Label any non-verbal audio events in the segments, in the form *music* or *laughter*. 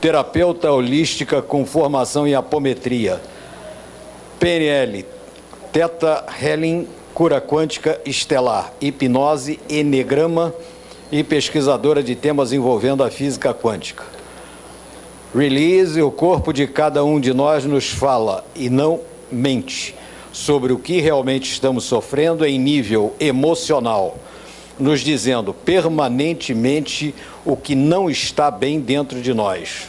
terapeuta holística com formação em apometria. PNL, Teta Healing, cura quântica estelar, hipnose, enegrama e pesquisadora de temas envolvendo a física quântica. Release, o corpo de cada um de nós nos fala e não mente sobre o que realmente estamos sofrendo em nível emocional, nos dizendo permanentemente o que não está bem dentro de nós.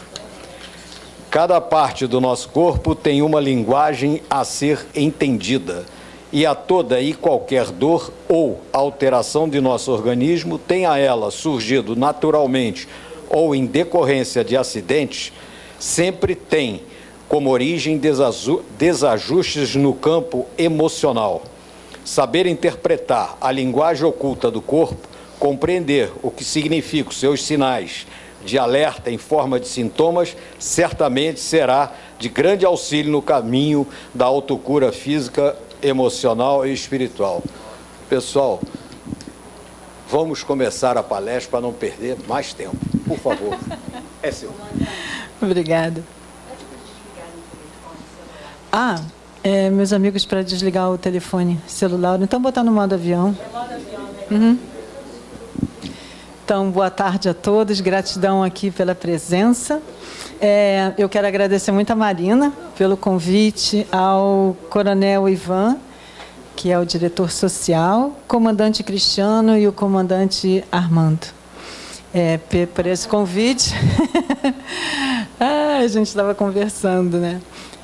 Cada parte do nosso corpo tem uma linguagem a ser entendida, e a toda e qualquer dor ou alteração de nosso organismo, tenha ela surgido naturalmente ou em decorrência de acidentes, sempre tem como origem desajustes no campo emocional. Saber interpretar a linguagem oculta do corpo, compreender o que significam seus sinais de alerta em forma de sintomas, certamente será de grande auxílio no caminho da autocura física, emocional e espiritual. Pessoal, vamos começar a palestra para não perder mais tempo. Por favor, é seu. *laughs* Obrigada. Ah, é, meus amigos, para desligar o telefone celular, então botar no modo avião. Uhum. Então, boa tarde a todos, gratidão aqui pela presença. É, eu quero agradecer muito a Marina pelo convite, ao Coronel Ivan, que é o diretor social, comandante Cristiano e o comandante Armando. É, por esse convite. *laughs* ah, a gente estava conversando, né?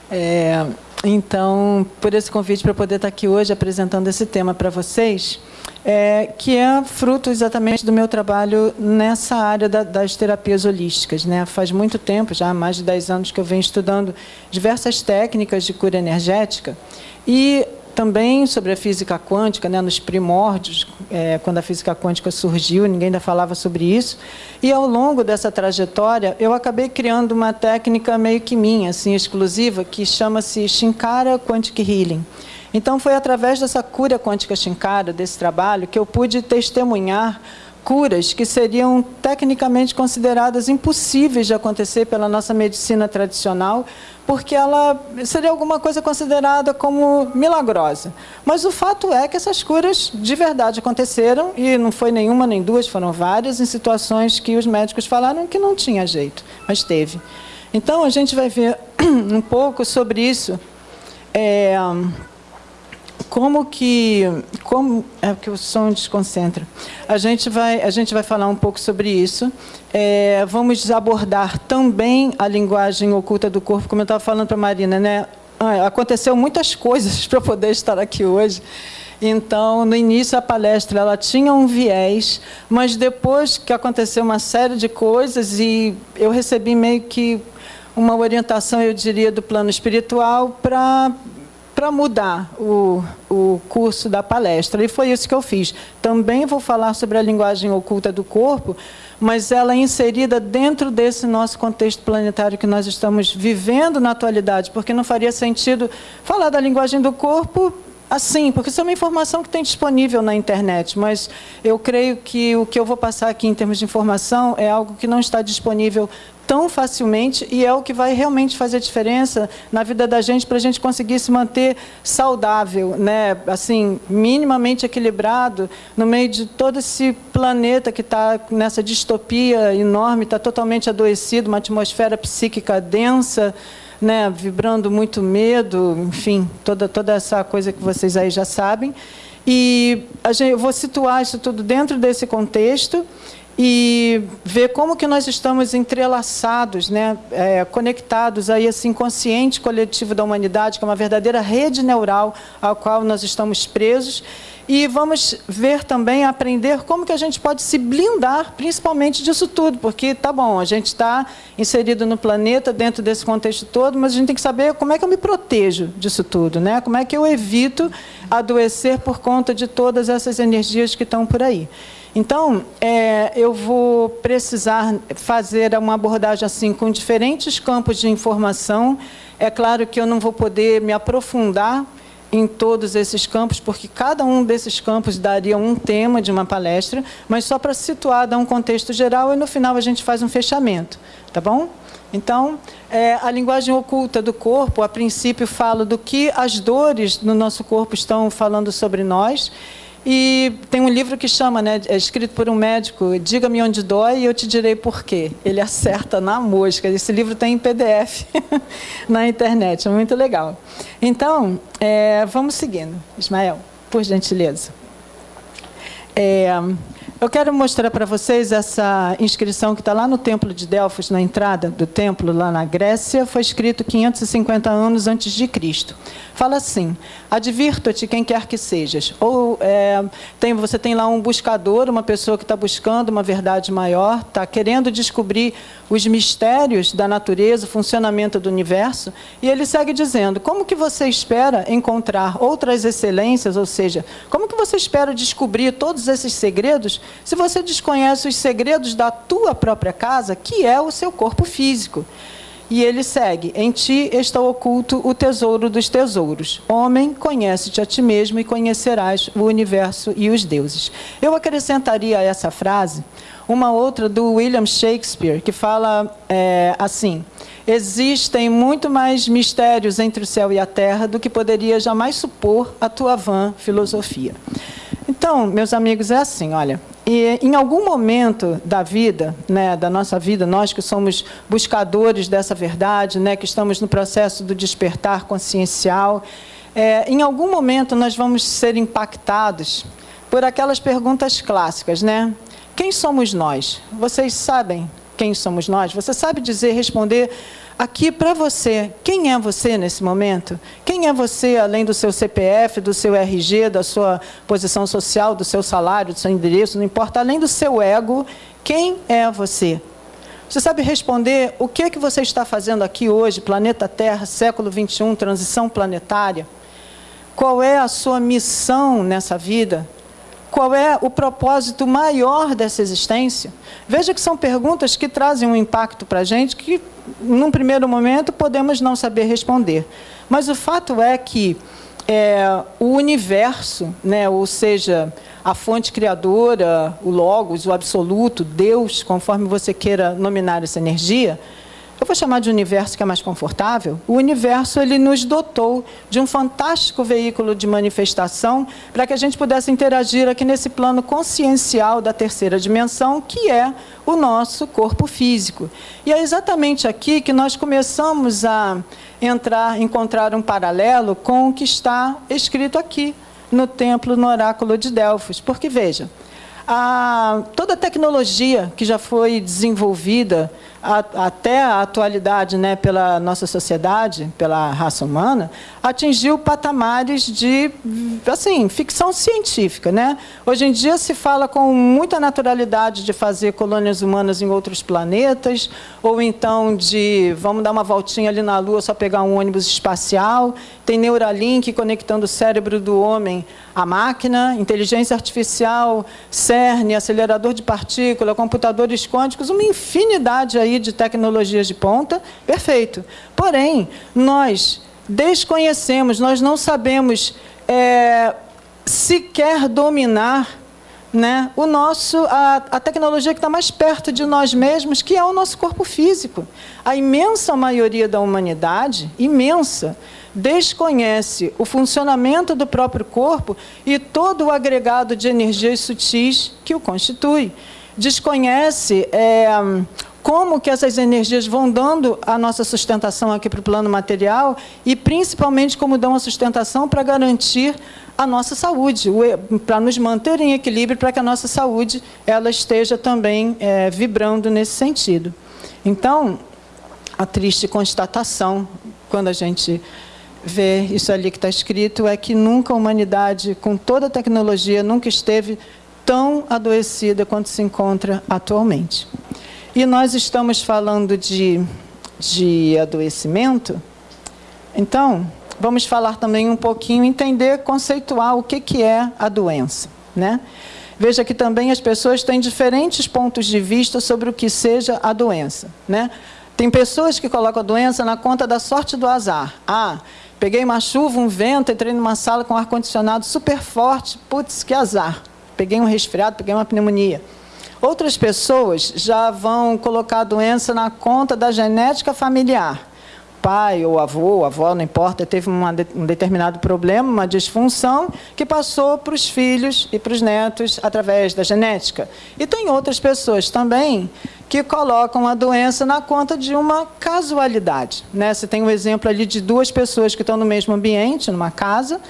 É, então, por esse convite para poder estar aqui hoje apresentando esse tema para vocês é, que é fruto exatamente do meu trabalho nessa área da, das terapias holísticas. Né? Faz muito tempo, já há mais de 10 anos, que eu venho estudando diversas técnicas de cura energética e também sobre a física quântica, né, nos primórdios, é, quando a física quântica surgiu, ninguém ainda falava sobre isso. E ao longo dessa trajetória, eu acabei criando uma técnica meio que minha, assim, exclusiva, que chama-se Shinkara Quantic Healing. Então, foi através dessa cura quântica Shinkara, desse trabalho, que eu pude testemunhar curas que seriam tecnicamente consideradas impossíveis de acontecer pela nossa medicina tradicional, porque ela seria alguma coisa considerada como milagrosa. Mas o fato é que essas curas de verdade aconteceram, e não foi nenhuma nem duas, foram várias, em situações que os médicos falaram que não tinha jeito, mas teve. Então, a gente vai ver *clears throat* um pouco sobre isso. É, como que como é que o som desconcentra. A gente vai a gente vai falar um pouco sobre isso. É, vamos abordar também a linguagem oculta do corpo como eu estava falando para Marina né? Ah, aconteceu muitas coisas *laughs* para poder estar aqui hoje. Então, no início, a palestra ela tinha um viés, mas depois que aconteceu uma série de coisas e eu recebi meio que uma orientação, eu diria, do plano espiritual para para mudar o, o curso da palestra. E foi isso que eu fiz. Também vou falar sobre a linguagem oculta do corpo, mas ela é inserida dentro desse nosso contexto planetário que nós estamos vivendo na atualidade, porque não faria sentido falar da linguagem do corpo assim, porque isso é uma informação que tem disponível na internet, mas eu creio que o que eu vou passar aqui em termos de informação é algo que não está disponível tão facilmente e é o que vai realmente fazer diferença na vida da gente para a gente conseguir se manter saudável, né? assim, minimamente equilibrado no meio de todo esse planeta que está nessa distopia enorme, está totalmente adoecido, uma atmosfera psíquica densa, né? vibrando muito medo, enfim, toda, toda essa coisa que vocês aí já sabem. E gente, eu vou situar isso tudo dentro desse contexto e ver como que nós estamos entrelaçados, né, é, conectados a esse inconsciente coletivo da humanidade, que é uma verdadeira rede neural ao qual nós estamos presos. E vamos ver também, aprender como que a gente pode se blindar, principalmente disso tudo, porque, tá bom, a gente está inserido no planeta, dentro desse contexto todo, mas a gente tem que saber como é que eu me protejo disso tudo, né? como é que eu evito adoecer por conta de todas essas energias que estão por aí. Então, é, eu vou precisar fazer uma abordagem assim com diferentes campos de informação. É claro que eu não vou poder me aprofundar em todos esses campos, porque cada um desses campos daria um tema de uma palestra, mas só para situar, dar um contexto geral e no final a gente faz um fechamento, tá bom? Então, é, a linguagem oculta do corpo, a princípio, fala do que as dores no nosso corpo estão falando sobre nós. E tem um livro que chama, né, é escrito por um médico, Diga-me onde dói e eu te direi por quê. Ele acerta na mosca. Esse livro tem em PDF *laughs* na internet, é muito legal. Então, é, vamos seguindo. Ismael, por gentileza. É, eu quero mostrar para vocês essa inscrição que está lá no Templo de Delfos, na entrada do templo, lá na Grécia, foi escrito 550 anos antes de Cristo. Fala assim, advirto-te quem quer que sejas. Ou é, tem, você tem lá um buscador, uma pessoa que está buscando uma verdade maior, está querendo descobrir os mistérios da natureza, o funcionamento do universo, e ele segue dizendo, como que você espera encontrar outras excelências, ou seja, como que você espera descobrir todos esses segredos se você desconhece os segredos da tua própria casa, que é o seu corpo físico. E ele segue: Em ti está oculto o tesouro dos tesouros. Homem, conhece-te a ti mesmo e conhecerás o universo e os deuses. Eu acrescentaria a essa frase uma outra do William Shakespeare, que fala é, assim: Existem muito mais mistérios entre o céu e a terra do que poderia jamais supor a tua vã filosofia. Então, meus amigos, é assim, olha, e em algum momento da vida, né, da nossa vida, nós que somos buscadores dessa verdade, né, que estamos no processo do despertar consciencial, é, em algum momento nós vamos ser impactados por aquelas perguntas clássicas, né? Quem somos nós? Vocês sabem quem somos nós? Você sabe dizer, responder aqui para você, quem é você nesse momento? Quem é você além do seu CPF, do seu RG, da sua posição social, do seu salário, do seu endereço, não importa, além do seu ego, quem é você? Você sabe responder o que, é que você está fazendo aqui hoje, planeta Terra, século 21, transição planetária? Qual é a sua missão nessa vida? Qual é o propósito maior dessa existência? Veja que são perguntas que trazem um impacto para a gente que, num primeiro momento, podemos não saber responder. Mas o fato é que é, o universo, né, ou seja, a fonte criadora, o Logos, o absoluto, Deus, conforme você queira nominar essa energia, eu vou chamar de universo que é mais confortável, o universo ele nos dotou de um fantástico veículo de manifestação para que a gente pudesse interagir aqui nesse plano consciencial da terceira dimensão, que é o nosso corpo físico. E é exatamente aqui que nós começamos a entrar, encontrar um paralelo com o que está escrito aqui no templo, no oráculo de Delfos. Porque, veja, a, toda a tecnologia que já foi desenvolvida até a atualidade né, pela nossa sociedade, pela raça humana, atingiu patamares de assim, ficção científica. Né? Hoje em dia se fala com muita naturalidade de fazer colônias humanas em outros planetas, ou então de vamos dar uma voltinha ali na Lua, só pegar um ônibus espacial. Tem Neuralink conectando o cérebro do homem à máquina, inteligência artificial, CERN, acelerador de partícula, computadores quânticos, uma infinidade aí de tecnologias de ponta, perfeito. Porém, nós desconhecemos, nós não sabemos é, sequer dominar né, o nosso, a, a tecnologia que está mais perto de nós mesmos, que é o nosso corpo físico. A imensa maioria da humanidade, imensa, desconhece o funcionamento do próprio corpo e todo o agregado de energias sutis que o constitui. Desconhece é, como que essas energias vão dando a nossa sustentação aqui para o plano material e principalmente como dão a sustentação para garantir a nossa saúde, para nos manter em equilíbrio, para que a nossa saúde ela esteja também é, vibrando nesse sentido. Então, a triste constatação, quando a gente vê isso ali que está escrito, é que nunca a humanidade, com toda a tecnologia, nunca esteve tão adoecida quanto se encontra atualmente. E nós estamos falando de, de adoecimento, então, vamos falar também um pouquinho, entender, conceituar o que, que é a doença. Né? Veja que também as pessoas têm diferentes pontos de vista sobre o que seja a doença. Né? Tem pessoas que colocam a doença na conta da sorte do azar. Ah, Peguei uma chuva, um vento, entrei numa sala com ar-condicionado super forte, putz, que azar. Peguei um resfriado, peguei uma pneumonia. Outras pessoas já vão colocar a doença na conta da genética familiar pai ou avô, avó, não importa, teve uma, um determinado problema, uma disfunção, que passou para os filhos e para os netos através da genética. E tem outras pessoas também que colocam a doença na conta de uma casualidade. Né? Você tem um exemplo ali de duas pessoas que estão no mesmo ambiente, numa casa,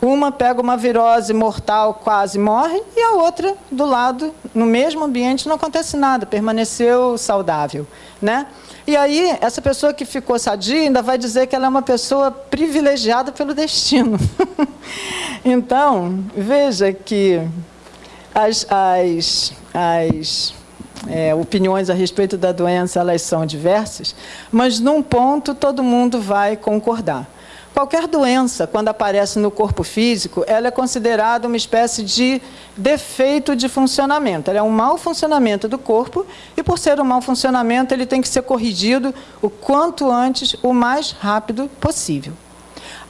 uma pega uma virose mortal, quase morre, e a outra, do lado, no mesmo ambiente, não acontece nada, permaneceu saudável. Né? E aí, essa pessoa que ficou sadia ainda vai dizer que ela é uma pessoa privilegiada pelo destino. *laughs* então, veja que as, as, as é, opiniões a respeito da doença elas são diversas, mas num ponto todo mundo vai concordar. Qualquer doença, quando aparece no corpo físico, ela é considerada uma espécie de defeito de funcionamento. Ela é um mau funcionamento do corpo e, por ser um mau funcionamento, ele tem que ser corrigido o quanto antes, o mais rápido possível.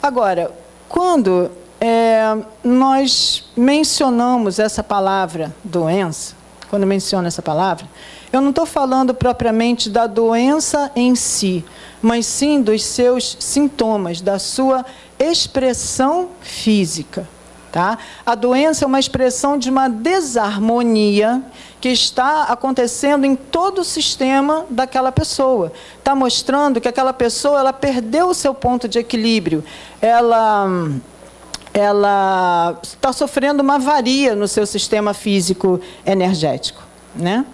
Agora, quando é, nós mencionamos essa palavra doença, quando menciono essa palavra, eu não estou falando propriamente da doença em si, mas sim dos seus sintomas, da sua expressão física. Tá? A doença é uma expressão de uma desarmonia que está acontecendo em todo o sistema daquela pessoa. Está mostrando que aquela pessoa ela perdeu o seu ponto de equilíbrio. Ela ela está sofrendo uma avaria no seu sistema físico energético. Né?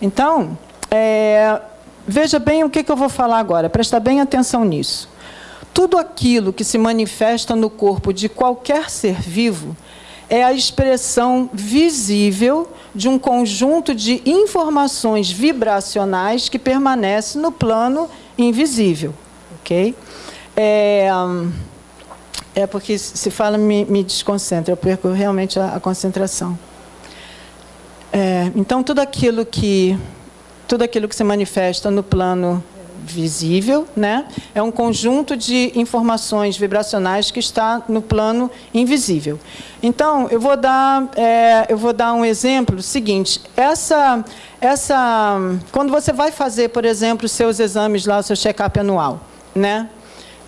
Então, é, veja bem o que, eu vou falar agora, presta bem atenção nisso. Tudo aquilo que se manifesta no corpo de qualquer ser vivo é a expressão visível de um conjunto de informações vibracionais que permanece no plano invisível. ok? É, é porque se fala me, me desconcentra, eu perco realmente a, a concentração. É, então, tudo aquilo que tudo aquilo que se manifesta no plano visível, né, é um conjunto de informações vibracionais que está no plano invisível. Então, eu vou dar, é, eu vou dar um exemplo seguinte. Essa, essa, quando você vai fazer, por exemplo, os seus exames lá, o seu check-up anual, né?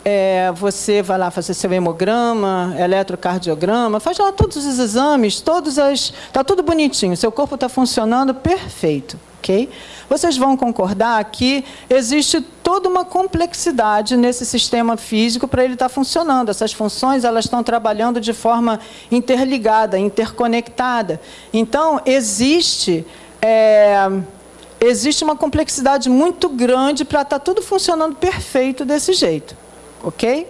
É, você vai lá fazer seu hemograma, eletrocardiograma, faz lá todos os exames, todos as, está tudo bonitinho, seu corpo está funcionando perfeito, ok? Vocês vão concordar que existe toda uma complexidade nesse sistema físico para ele estar tá funcionando. Essas funções elas estão trabalhando de forma interligada, interconectada. Então existe é, existe uma complexidade muito grande para estar tá tudo funcionando perfeito desse jeito ok?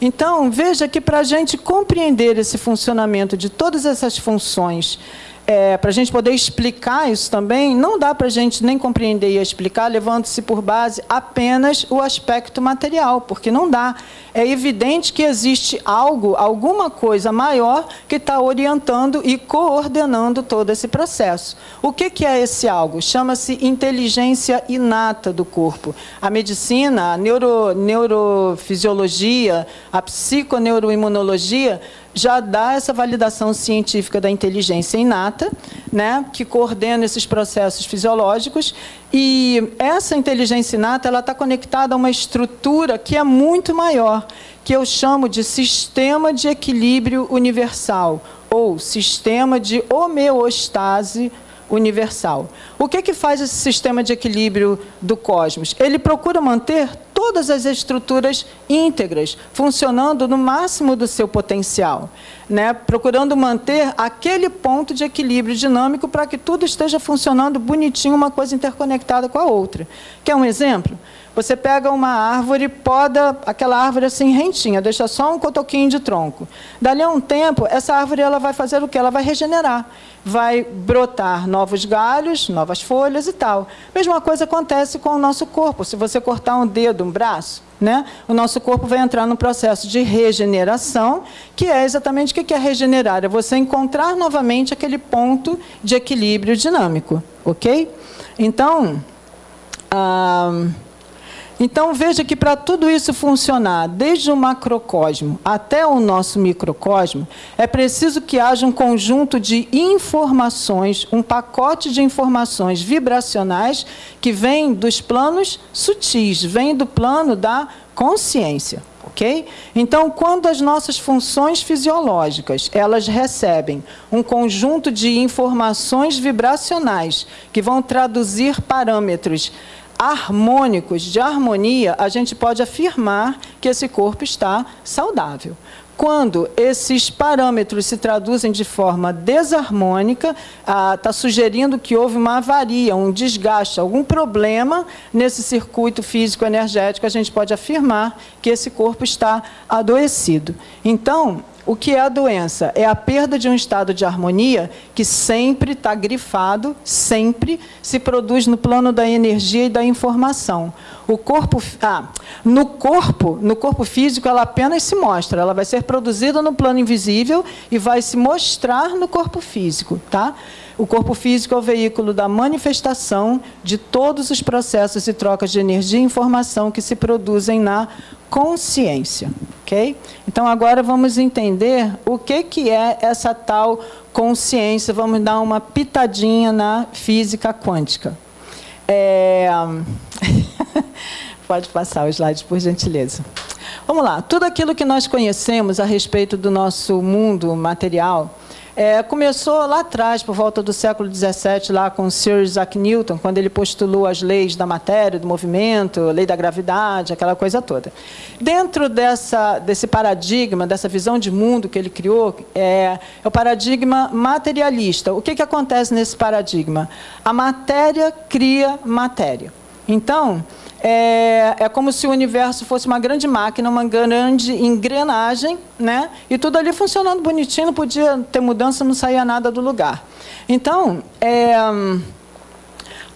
Então, veja que para a gente compreender esse funcionamento de todas essas funções é, para a gente poder explicar isso também, não dá para a gente nem compreender e explicar levando-se por base apenas o aspecto material, porque não dá. É evidente que existe algo, alguma coisa maior que está orientando e coordenando todo esse processo. O que, que é esse algo? Chama-se inteligência inata do corpo. A medicina, a neuro, neurofisiologia, a psiconeuroimunologia já dá essa validação científica da inteligência inata, né, que coordena esses processos fisiológicos, e essa inteligência inata ela está conectada a uma estrutura que é muito maior, que eu chamo de sistema de equilíbrio universal, ou sistema de homeostase universal. O que, que faz esse sistema de equilíbrio do cosmos? Ele procura manter todas as estruturas íntegras, funcionando no máximo do seu potencial, né? procurando manter aquele ponto de equilíbrio dinâmico para que tudo esteja funcionando bonitinho, uma coisa interconectada com a outra. Quer um exemplo? Você pega uma árvore, poda aquela árvore assim rentinha, deixa só um cotoquinho de tronco. Dali a um tempo, essa árvore ela vai fazer o quê? Ela vai regenerar. Vai brotar novos galhos, novas folhas e tal. Mesma coisa acontece com o nosso corpo. Se você cortar um dedo, um braço, né? o nosso corpo vai entrar num processo de regeneração, que é exatamente o que é regenerar? É você encontrar novamente aquele ponto de equilíbrio dinâmico. Ok? Então, ah, Então, veja que para tudo isso funcionar, desde o macrocosmo até o nosso microcosmo, é preciso que haja um conjunto de informações, um pacote de informações vibracionais que vem dos planos sutis, vem do plano da consciência. ok? Então, quando as nossas funções fisiológicas elas recebem um conjunto de informações vibracionais que vão traduzir parâmetros harmônicos, de harmonia, a gente pode afirmar que esse corpo está saudável. Quando esses parâmetros se traduzem de forma desarmônica, está ah, sugerindo que houve uma avaria, um desgaste, algum problema nesse circuito físico-energético, a gente pode afirmar que esse corpo está adoecido. Então, o que é a doença? É a perda de um estado de harmonia que sempre está grifado, sempre se produz no plano da energia e da informação. O corpo, ah, no corpo, no corpo físico, ela apenas se mostra. Ela vai ser produzida no plano invisível e vai se mostrar no corpo físico, tá? O corpo físico é o veículo da manifestação de todos os processos e trocas de energia e informação que se produzem na consciência. ok? Então, agora vamos entender o que, que é essa tal consciência. Vamos dar uma pitadinha na física quântica. É... *laughs* Pode passar os slides, por gentileza. Vamos lá. Tudo aquilo que nós conhecemos a respeito do nosso mundo material é, começou lá atrás, por volta do século XVII, lá com Sir Isaac Newton, quando ele postulou as leis da matéria, do movimento, lei da gravidade, aquela coisa toda. Dentro dessa, desse paradigma, dessa visão de mundo que ele criou, é, é o paradigma materialista. O que, que acontece nesse paradigma? A matéria cria matéria. Então, é, é como se o universo fosse uma grande máquina, uma grande engrenagem, né? e tudo ali funcionando bonitinho, não podia ter mudança, não saía nada do lugar. Então, é,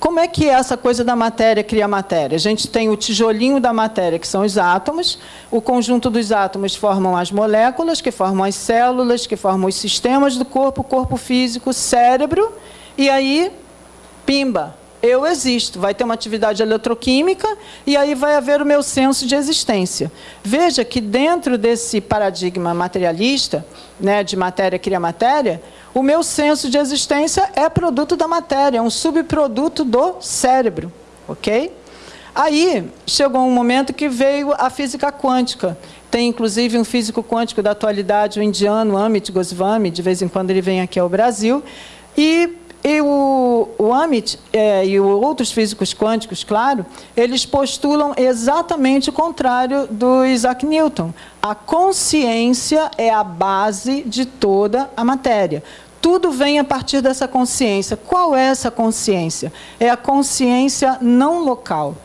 como é que essa coisa da matéria cria matéria? A gente tem o tijolinho da matéria, que são os átomos, o conjunto dos átomos formam as moléculas, que formam as células, que formam os sistemas do corpo, corpo físico, cérebro, e aí, pimba, eu existo, vai ter uma atividade eletroquímica e aí vai haver o meu senso de existência. Veja que dentro desse paradigma materialista, né, de matéria cria matéria, o meu senso de existência é produto da matéria, é um subproduto do cérebro, ok? Aí chegou um momento que veio a física quântica. Tem inclusive um físico quântico da atualidade, o indiano Amit Goswami, de vez em quando ele vem aqui ao Brasil, e e o, o Amit é, e outros físicos quânticos, claro, eles postulam exatamente o contrário do Isaac Newton. A consciência é a base de toda a matéria. Tudo vem a partir dessa consciência. Qual é essa consciência? É a consciência não local.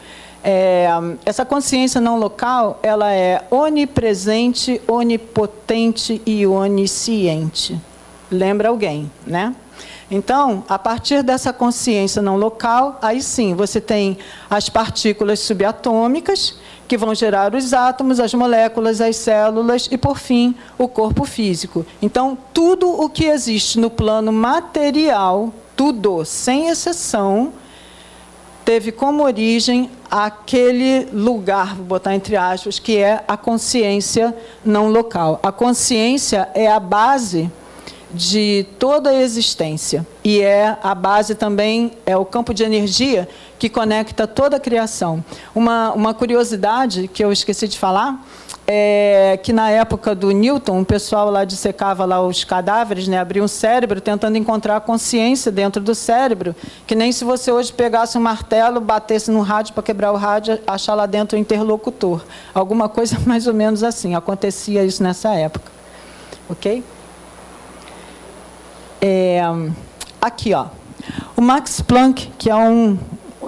É, essa consciência não local, ela é onipresente, onipotente e onisciente. Lembra alguém, né? Então, a partir dessa consciência não local, aí sim, você tem as partículas subatômicas, que vão gerar os átomos, as moléculas, as células e, por fim, o corpo físico. Então, tudo o que existe no plano material, tudo, sem exceção, teve como origem aquele lugar, vou botar entre aspas, que é a consciência não local. A consciência é a base de toda a existência. E é a base também, é o campo de energia que conecta toda a criação. Uma, uma curiosidade que eu esqueci de falar, é que na época do Newton, o pessoal lá dissecava lá os cadáveres, né, abria um cérebro tentando encontrar a consciência dentro do cérebro, que nem se você hoje pegasse um martelo, batesse no rádio para quebrar o rádio, achar lá dentro o interlocutor. Alguma coisa *laughs* mais ou menos assim, acontecia isso nessa época. Ok? É, aqui, ó, o Max Planck, que é um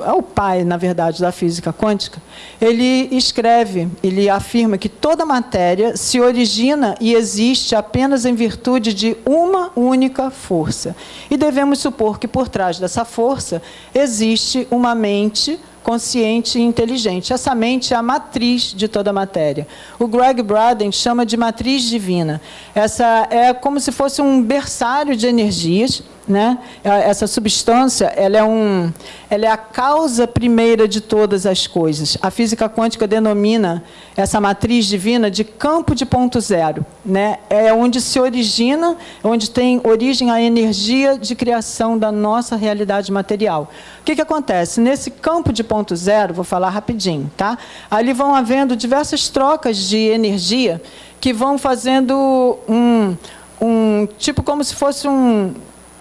é o pai, na verdade, da física quântica, ele escreve, ele afirma que toda matéria se origina e existe apenas em virtude de uma única força. E devemos supor que por trás dessa força existe uma mente consciente e inteligente. Essa mente é a matriz de toda a matéria. O Greg Braden chama de matriz divina. Essa é como se fosse um berçário de energias né? Essa substância ela é, um, ela é a causa primeira de todas as coisas. A física quântica denomina essa matriz divina de campo de ponto zero. Né? É onde se origina, onde tem origem a energia de criação da nossa realidade material. O que, que acontece? Nesse campo de ponto zero, vou falar rapidinho, tá? ali vão havendo diversas trocas de energia que vão fazendo um, um tipo como se fosse um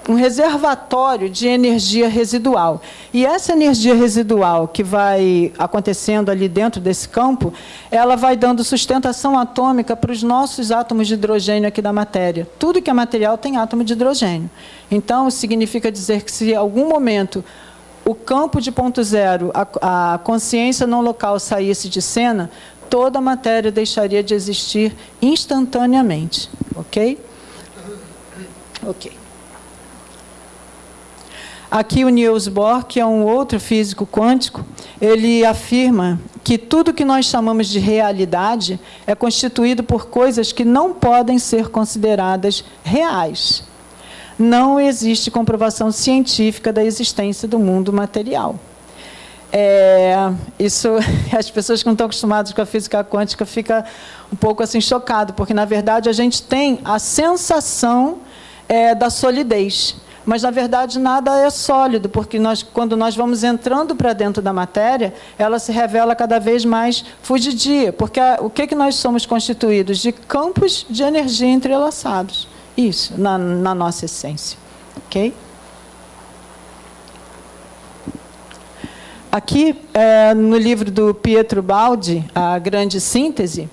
um reservatório de energia residual. E essa energia residual que vai acontecendo ali dentro desse campo, ela vai dando sustentação atômica para os nossos átomos de hidrogênio aqui da matéria. Tudo que é material tem átomo de hidrogênio. Então, significa dizer que se em algum momento o campo de ponto zero, a, a consciência não local saísse de cena, toda a matéria deixaria de existir instantaneamente. Ok? Ok. Aqui o Niels Bohr, que é um outro físico quântico, ele afirma que tudo que nós chamamos de realidade é constituído por coisas que não podem ser consideradas reais. Não existe comprovação científica da existência do mundo material. É, isso, *laughs* as pessoas que não estão acostumadas com a física quântica ficam um pouco assim chocado, porque na verdade a gente tem a sensação é, da solidez. Mas, na verdade, nada é sólido, porque nós, quando nós vamos entrando para dentro da matéria, ela se revela cada vez mais fugidia. Porque a, o que, que nós somos constituídos? De campos de energia entrelaçados. Isso, na, na nossa essência. Ok? Aqui, é, no livro do Pietro Baldi, A Grande Síntese,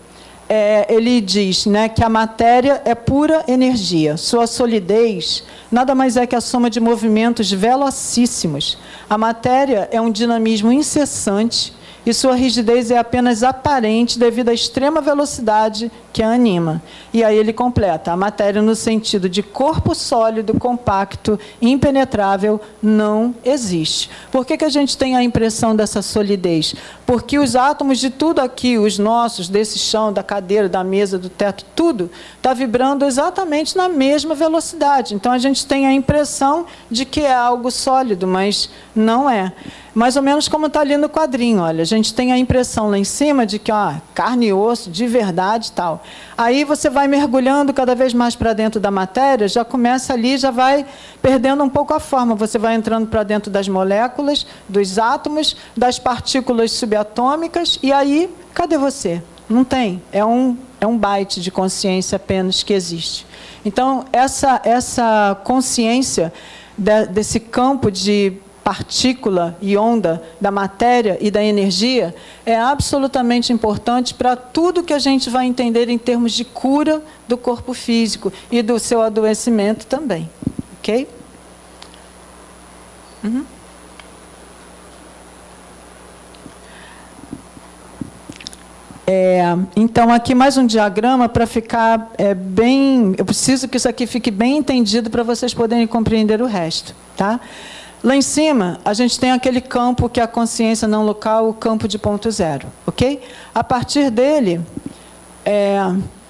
é, ele diz né, que a matéria é pura energia. Sua solidez nada mais é que a soma de movimentos velocíssimos. A matéria é um dinamismo incessante e sua rigidez é apenas aparente devido à extrema velocidade que a anima. E aí ele completa, a matéria no sentido de corpo sólido, compacto, impenetrável, não existe. Por que, que a gente tem a impressão dessa solidez? Porque os átomos de tudo aqui, os nossos, desse chão, da cadeira, da mesa, do teto, tudo, está vibrando exatamente na mesma velocidade. Então a gente tem a impressão de que é algo sólido, mas não é mais ou menos como está ali no quadrinho. Olha, gente tem a impressão lá em cima de que ó, carne e osso, de verdade tal. Aí você vai mergulhando cada vez mais para dentro da matéria, já começa ali, já vai perdendo um pouco a forma. Você vai entrando para dentro das moléculas, dos átomos, das partículas subatômicas, e aí, cadê você? Não tem. É um, é um byte de consciência apenas que existe. Então, essa, essa consciência de, desse campo de partícula e onda da matéria e da energia é absolutamente importante para tudo que a gente vai entender em termos de cura do corpo físico e do seu adoecimento também. Ok? Uhum. É, então, aqui mais um diagrama para ficar é, bem... Eu preciso que isso aqui fique bem entendido para vocês poderem compreender o resto. Tá? Lá em cima, a gente tem aquele campo que é a consciência não local, o campo de ponto zero, ok? A partir dele, é,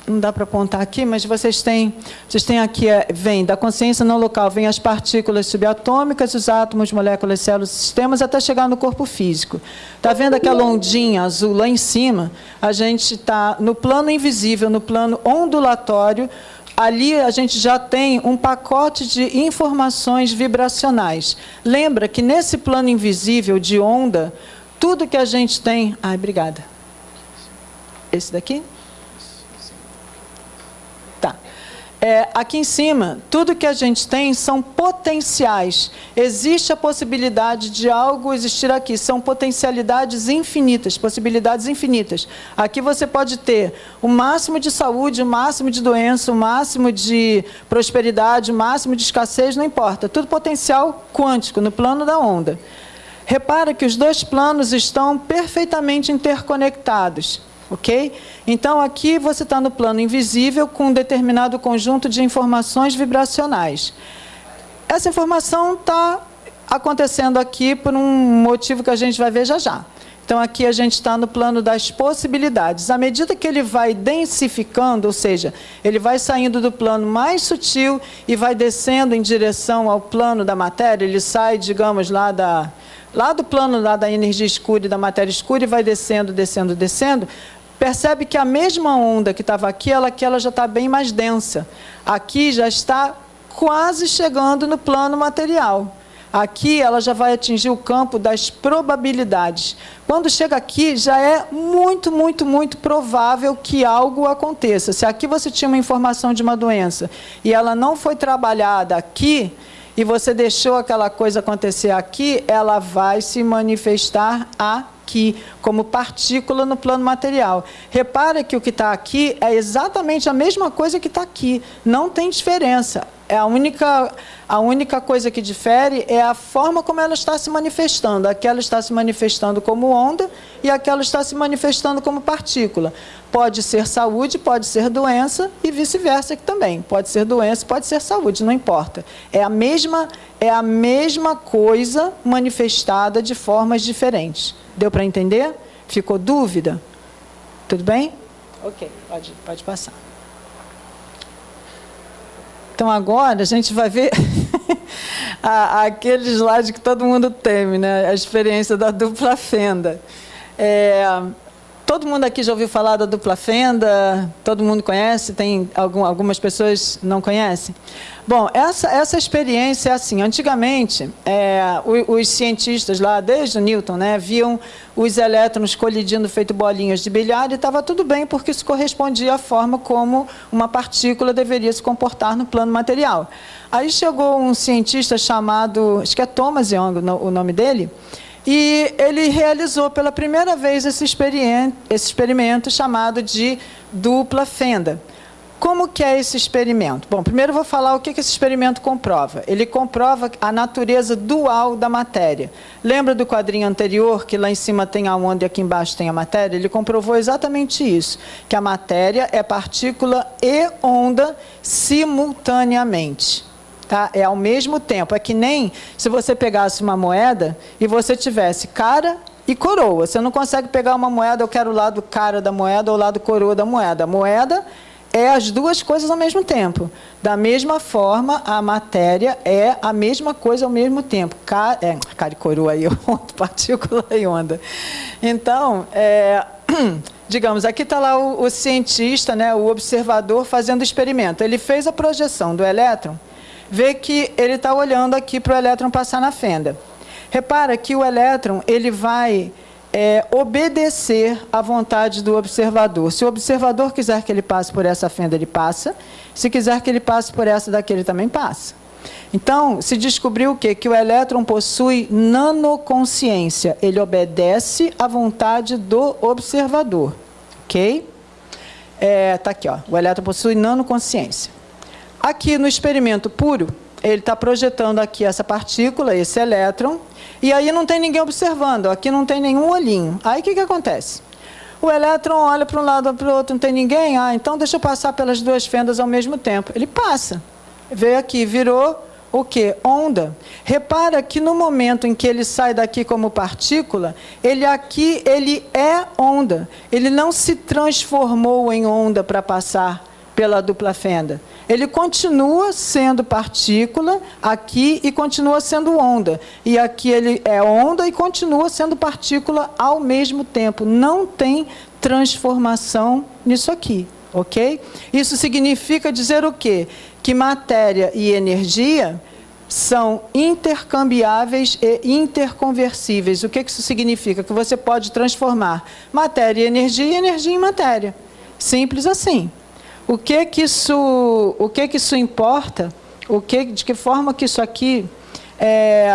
não dá para apontar aqui, mas vocês têm, vocês têm aqui, é, vem da consciência não local, vem as partículas subatômicas, os átomos, moléculas, células, sistemas, até chegar no corpo físico. Está vendo aquela ondinha azul lá em cima? A gente está no plano invisível, no plano ondulatório, ali a gente já tem um pacote de informações vibracionais. Lembra que nesse plano invisível de onda, tudo que a gente tem... Ai, obrigada. Esse daqui? É, aqui em cima, tudo que a gente tem são potenciais. Existe a possibilidade de algo existir aqui. São potencialidades infinitas, possibilidades infinitas. Aqui você pode ter o máximo de saúde, o máximo de doença, o máximo de prosperidade, o máximo de escassez, não importa. Tudo potencial quântico, no plano da onda. Repara que os dois planos estão perfeitamente interconectados ok? Então, aqui você está no plano invisível com um determinado conjunto de informações vibracionais. Essa informação está acontecendo aqui por um motivo que a gente vai ver já já. Então, aqui a gente está no plano das possibilidades. À medida que ele vai densificando, ou seja, ele vai saindo do plano mais sutil e vai descendo em direção ao plano da matéria, ele sai, digamos, lá, da, lá do plano lá da energia escura e da matéria escura e vai descendo, descendo, descendo, percebe que a mesma onda que estava aqui, ela, aqui ela já está bem mais densa. Aqui já está quase chegando no plano material. Aqui ela já vai atingir o campo das probabilidades. Quando chega aqui, já é muito, muito, muito provável que algo aconteça. Se aqui você tinha uma informação de uma doença e ela não foi trabalhada aqui, e você deixou aquela coisa acontecer aqui, ela vai se manifestar aqui, como partícula no plano material. Repara que o que está aqui é exatamente a mesma coisa que está aqui, não tem diferença é a única, a única coisa que difere é a forma como ela está se manifestando. Aquela está se manifestando como onda e aquela está se manifestando como partícula. Pode ser saúde, pode ser doença e vice-versa também. Pode ser doença, pode ser saúde, não importa. É a mesma, é a mesma coisa manifestada de formas diferentes. Deu para entender? Ficou dúvida? Tudo bem? Ok, pode, pode passar. Então agora a gente vai ver *laughs* aquele slide que todo mundo teme, né? a experiência da dupla fenda. É, todo mundo aqui já ouviu falar da dupla fenda? Todo mundo conhece? Tem algum, algumas pessoas não conhecem? Bom, essa, essa experiência é assim, antigamente, é, os, os, cientistas lá, desde Newton, né, viam os elétrons colidindo feito bolinhas de bilhar e estava tudo bem, porque isso correspondia à forma como uma partícula deveria se comportar no plano material. Aí chegou um cientista chamado, acho que é Thomas Young o nome dele, e ele realizou pela primeira vez esse experimento, esse experimento chamado de dupla fenda. Como que é esse experimento? Bom, primeiro vou falar o que esse experimento comprova. Ele comprova a natureza dual da matéria. Lembra do quadrinho anterior, que lá em cima tem a onda e aqui embaixo tem a matéria? Ele comprovou exatamente isso, que a matéria é partícula e onda simultaneamente. Tá? É ao mesmo tempo. É que nem se você pegasse uma moeda e você tivesse cara e coroa. Você não consegue pegar uma moeda, eu quero o lado cara da moeda ou o lado coroa da moeda. A moeda é as duas coisas ao mesmo tempo. Da mesma forma, a matéria é a mesma coisa ao mesmo tempo. Ca, é, cara e coroa aí, *laughs* partícula e onda. Então, é, *clears throat* digamos, aqui está lá o, o, cientista, né, o observador fazendo experimento. Ele fez a projeção do elétron, vê que ele está olhando aqui para o elétron passar na fenda. Repara que o elétron ele vai é, obedecer à vontade do observador. Se o observador quiser que ele passe por essa fenda, ele passa. Se quiser que ele passe por essa daqui, ele também passa. Então, se descobriu o quê? Que o elétron possui nanoconsciência. Ele obedece à vontade do observador. Ok? Está é, tá aqui, ó. o elétron possui nanoconsciência. Aqui no experimento puro, ele está projetando aqui essa partícula, esse elétron, e aí não tem ninguém observando, aqui não tem nenhum olhinho. Aí o que, que acontece? O elétron olha para um lado para o outro, não tem ninguém, ah, então deixa eu passar pelas duas fendas ao mesmo tempo. Ele passa, veio aqui, virou o que? Onda. Repara que no momento em que ele sai daqui como partícula, ele aqui ele é onda. Ele não se transformou em onda para passar pela dupla fenda ele continua sendo partícula aqui e continua sendo onda. E aqui ele é onda e continua sendo partícula ao mesmo tempo. Não tem transformação nisso aqui, ok? Isso significa dizer o quê? Que matéria e energia são intercambiáveis e interconversíveis. O que isso significa? Que você pode transformar matéria em energia e energia em matéria. Simples assim. O que que isso, o que que isso importa? O que, de que forma que isso aqui é,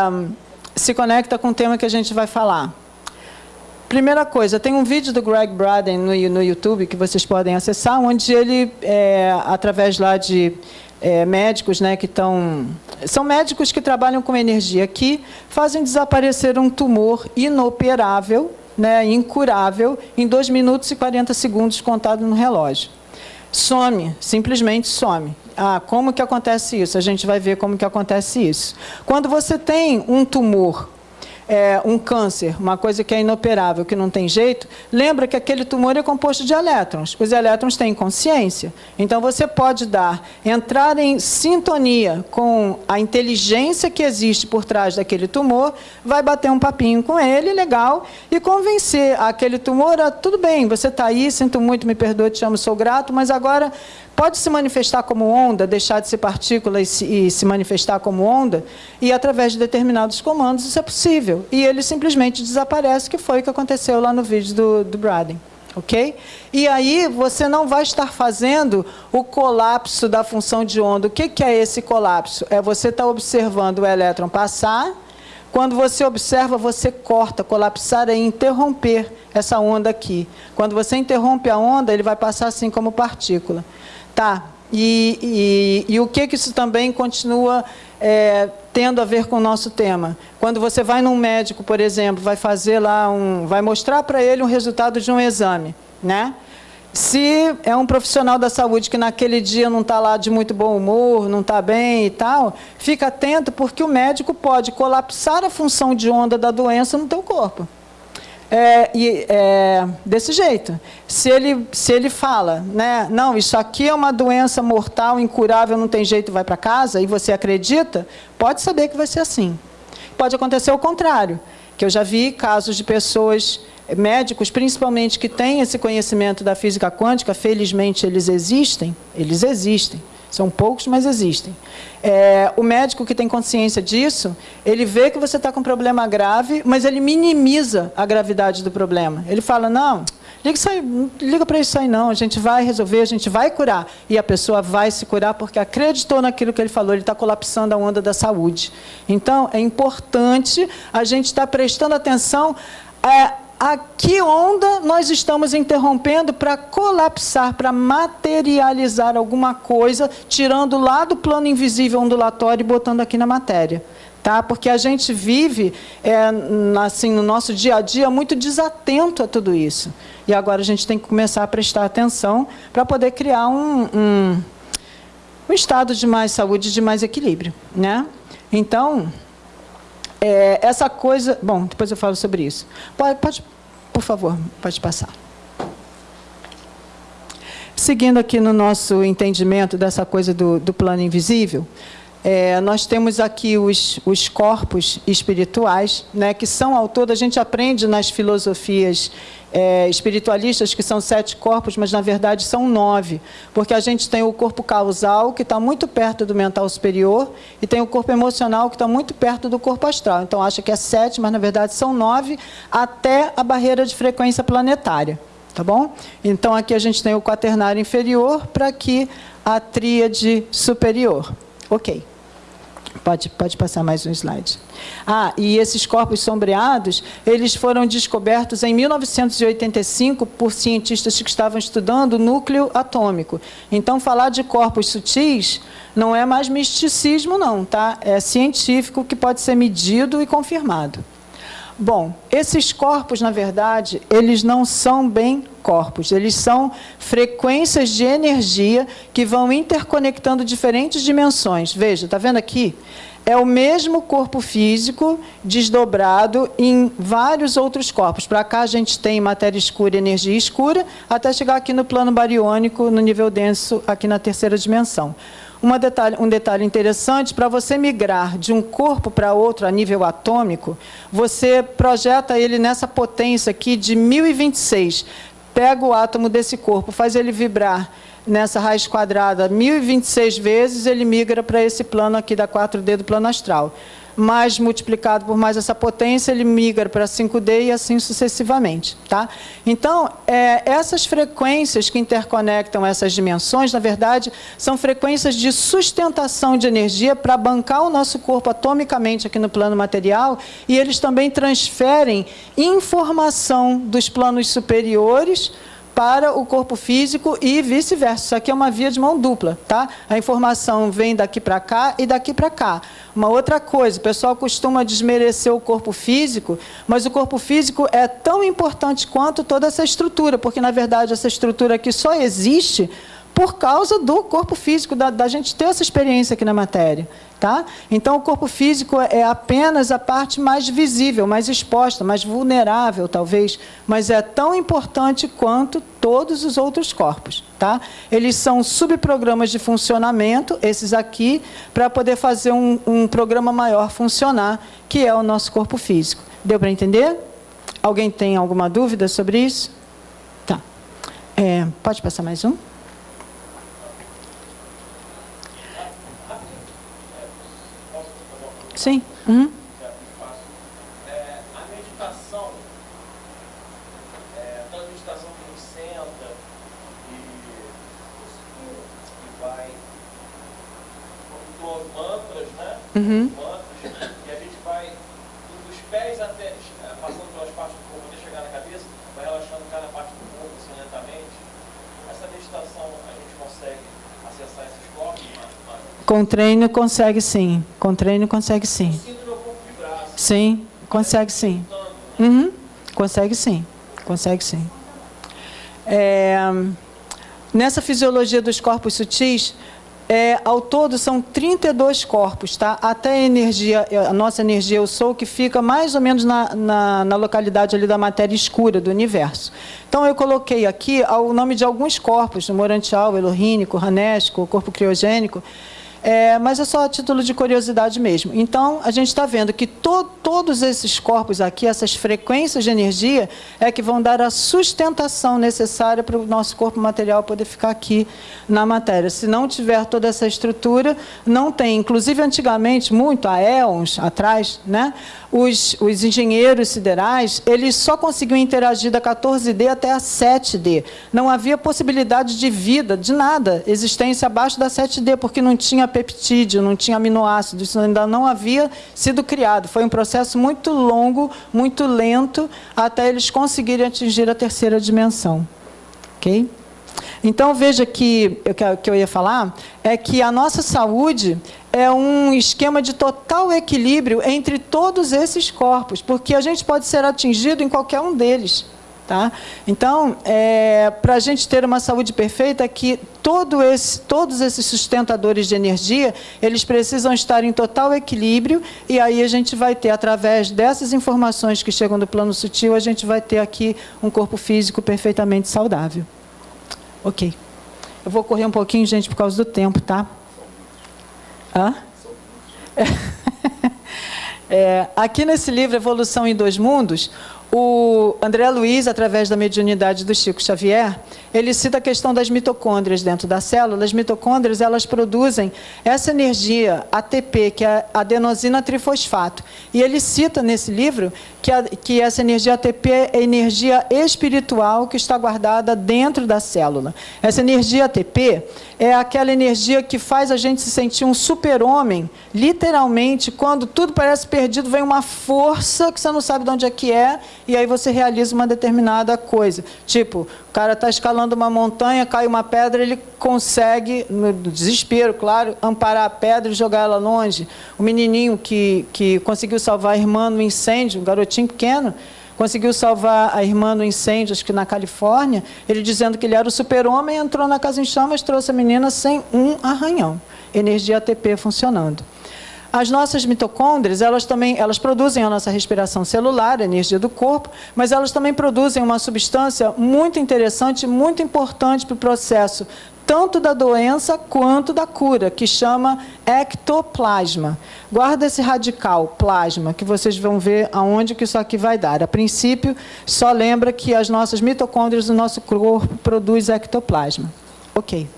se conecta com o tema que a gente vai falar? Primeira coisa, tem um vídeo do Greg Braden no, no YouTube que vocês podem acessar, onde ele, é, através lá de é, médicos né, que estão... São médicos que trabalham com energia aqui, fazem desaparecer um tumor inoperável, né, incurável, em 2 minutos e 40 segundos contado no relógio. Some, simplesmente some. Ah, como que acontece isso? A gente vai ver como que acontece isso. Quando você tem um tumor é, um câncer, uma coisa que é inoperável, que não tem jeito, lembra que aquele tumor é composto de elétrons. Os elétrons têm consciência. Então, você pode dar, entrar em sintonia com a inteligência que existe por trás daquele tumor, vai bater um papinho com ele, legal, e convencer aquele tumor, a, tudo bem, você está aí, sinto muito, me perdoe, te amo, sou grato, mas agora pode se manifestar como onda, deixar de ser partícula e se, e se, manifestar como onda, e através de determinados comandos isso é possível. E ele simplesmente desaparece, que foi o que aconteceu lá no vídeo do, do Braden. Ok? E aí você não vai estar fazendo o colapso da função de onda. O que, que é esse colapso? É você estar tá observando o elétron passar, quando você observa, você corta. Colapsar é interromper essa onda aqui. Quando você interrompe a onda, ele vai passar assim como partícula. Tá. E, e, e o que, que isso também continua é, tendo a ver com o nosso tema? Quando você vai num médico, por exemplo, vai fazer lá um, vai mostrar para ele um resultado de um exame, né? Se é um profissional da saúde que naquele dia não está lá de muito bom humor, não está bem e tal, fica atento porque o médico pode colapsar a função de onda da doença no teu corpo. É, e, é, desse jeito. Se ele, se ele fala, né, não, isso aqui é uma doença mortal, incurável, não tem jeito, vai para casa, e você acredita, pode saber que vai ser assim. Pode acontecer o contrário, que eu já vi casos de pessoas, médicos principalmente, que têm esse conhecimento da física quântica, felizmente eles existem, eles existem, são poucos, mas existem. É, o médico que tem consciência disso, ele vê que você está com um problema grave, mas ele minimiza a gravidade do problema. Ele fala, não, liga, liga para isso aí não, a gente vai resolver, a gente vai curar. E a pessoa vai se curar porque acreditou naquilo que ele falou, ele está colapsando a onda da saúde. Então, é importante a gente estar tá prestando atenção é, a que onda nós estamos interrompendo para colapsar, para materializar alguma coisa, tirando lá do plano invisível ondulatório e botando aqui na matéria. Tá? Porque a gente vive, é, assim, no nosso dia a dia, muito desatento a tudo isso. E agora a gente tem que começar a prestar atenção para poder criar um, um, um estado de mais saúde, de mais equilíbrio. Né? Então, é, essa coisa... Bom, depois eu falo sobre isso. Pode, pode, por favor, pode passar. Seguindo aqui no nosso entendimento dessa coisa do, do plano invisível, é, nós temos aqui os, os corpos espirituais, né, que são ao todo, a gente aprende nas filosofias é, espiritualistas que são sete corpos, mas na verdade são nove, porque a gente tem o corpo causal, que está muito perto do mental superior, e tem o corpo emocional, que está muito perto do corpo astral. Então acha que é sete, mas na verdade são nove, até a barreira de frequência planetária. Tá bom? Então aqui a gente tem o quaternário inferior, para aqui a tríade superior. Ok. Pode, pode passar mais um slide. Ah, e esses corpos sombreados, eles foram descobertos em 1985 por cientistas que estavam estudando o núcleo atômico. Então, falar de corpos sutis não é mais misticismo, não, tá? É científico que pode ser medido e confirmado. Bom, esses corpos, na verdade, eles não são bem corpos, eles são frequências de energia que vão interconectando diferentes dimensões. Veja, está vendo aqui? É o mesmo corpo físico desdobrado em vários outros corpos. Para cá a gente tem matéria escura e energia escura, até chegar aqui no plano bariônico, no nível denso, aqui na terceira dimensão. Detalhe, um detalhe interessante, para você migrar de um corpo para outro a nível atômico, você projeta ele nessa potência aqui de 1026. Pega o átomo desse corpo, faz ele vibrar nessa raiz quadrada 1026 vezes, ele migra para esse plano aqui da 4D do plano astral mais multiplicado por mais essa potência, ele migra para 5D e assim sucessivamente. Tá? Então, é, essas frequências que interconectam essas dimensões, na verdade, são frequências de sustentação de energia para bancar o nosso corpo atomicamente aqui no plano material e eles também transferem informação dos planos superiores para o corpo físico e vice-versa. Isso aqui é uma via de mão dupla, tá? A informação vem daqui para cá e daqui para cá. Uma outra coisa, o pessoal costuma desmerecer o corpo físico, mas o corpo físico é tão importante quanto toda essa estrutura, porque, na verdade, essa estrutura aqui só existe por causa do corpo físico, da, da gente ter essa experiência aqui na matéria. Tá? Então, o corpo físico é apenas a parte mais visível, mais exposta, mais vulnerável, talvez, mas é tão importante quanto todos os outros corpos. Tá? Eles são subprogramas de funcionamento, esses aqui, para poder fazer um, um programa maior funcionar, que é o nosso corpo físico. Deu para entender? Alguém tem alguma dúvida sobre isso? Tá. É, pode passar mais um? Sim. Uhum. É, a meditação, é, aquela meditação que a gente senta e, e vai com mantras, né? Uhum. Mantras, e a gente vai dos pés até, é, passando pelas partes do corpo até chegar na cabeça, vai relaxando cada parte do corpo assim, lentamente. Essa meditação a gente consegue acessar esses corpos, mas, mas Com treino consegue sim. Com treino consegue sim. Sim, consegue sim. Uhum. Consegue sim. Consegue sim. É, nessa fisiologia dos corpos sutis, é, ao todo são 32 corpos, tá? Até a energia, a nossa energia, eu sou, que fica mais ou menos na, na, na localidade ali da matéria escura do universo. Então eu coloquei aqui o nome de alguns corpos, morantial, elorrínico, ranesco, corpo criogênico, é, mas é só a título de curiosidade mesmo. Então, a gente está vendo que to, todos esses corpos aqui, essas frequências de energia, é que vão dar a sustentação necessária para o nosso corpo material poder ficar aqui na matéria. Se não tiver toda essa estrutura, não tem. Inclusive, antigamente, muito, há éons atrás, né, os, os engenheiros siderais, eles só conseguiam interagir da 14D até a 7D. Não havia possibilidade de vida, de nada, existência abaixo da 7D, porque não tinha peptídeo, não tinha aminoácido, isso ainda não havia sido criado. Foi um processo muito longo, muito lento, até eles conseguirem atingir a terceira dimensão. Ok? Então, veja que o que- eu ia falar é que a nossa saúde é um esquema de total equilíbrio entre todos esses corpos, porque a gente pode ser atingido em qualquer um deles. Tá? Então, para a gente ter uma saúde perfeita, é que todo esse, todos esses sustentadores de energia, eles precisam estar em total equilíbrio, e aí a gente vai ter, através dessas informações que chegam do plano sutil, a gente vai ter aqui um corpo físico perfeitamente saudável. Ok. Eu vou correr um pouquinho, gente, por causa do tempo, tá? Hã? *laughs* É, aqui nesse livro, Evolução em Dois Mundos, o André Luiz, através da mediunidade do Chico Xavier, ele cita a questão das mitocôndrias dentro da célula. As mitocôndrias, elas produzem essa energia ATP, que é adenosina trifosfato. E ele cita nesse livro que, a, que essa energia ATP é energia espiritual que está guardada dentro da célula. Essa energia ATP é aquela energia que faz a gente se sentir um super-homem, literalmente, quando tudo parece perdido, vem uma força que você não sabe de onde é que é, e aí você realiza uma determinada coisa. Tipo, cara está escalando uma montanha, cai uma pedra, ele consegue, no desespero, claro, amparar a pedra e jogar ela longe. O menininho que, que conseguiu salvar a irmã no incêndio, um garotinho pequeno, conseguiu salvar a irmã no incêndio, acho que na Califórnia, ele dizendo que ele era o super-homem, entrou na casa em chamas, trouxe a menina sem um arranhão. Energia ATP funcionando. As nossas mitocôndrias, elas também elas produzem a nossa respiração celular, a energia do corpo, mas elas também produzem uma substância muito interessante, muito importante para o processo tanto da doença quanto da cura, que chama ectoplasma. Guarda esse radical, plasma, que vocês vão ver aonde que isso aqui vai dar. A princípio, só lembra que as nossas mitocôndrias do nosso corpo produzem ectoplasma. Ok.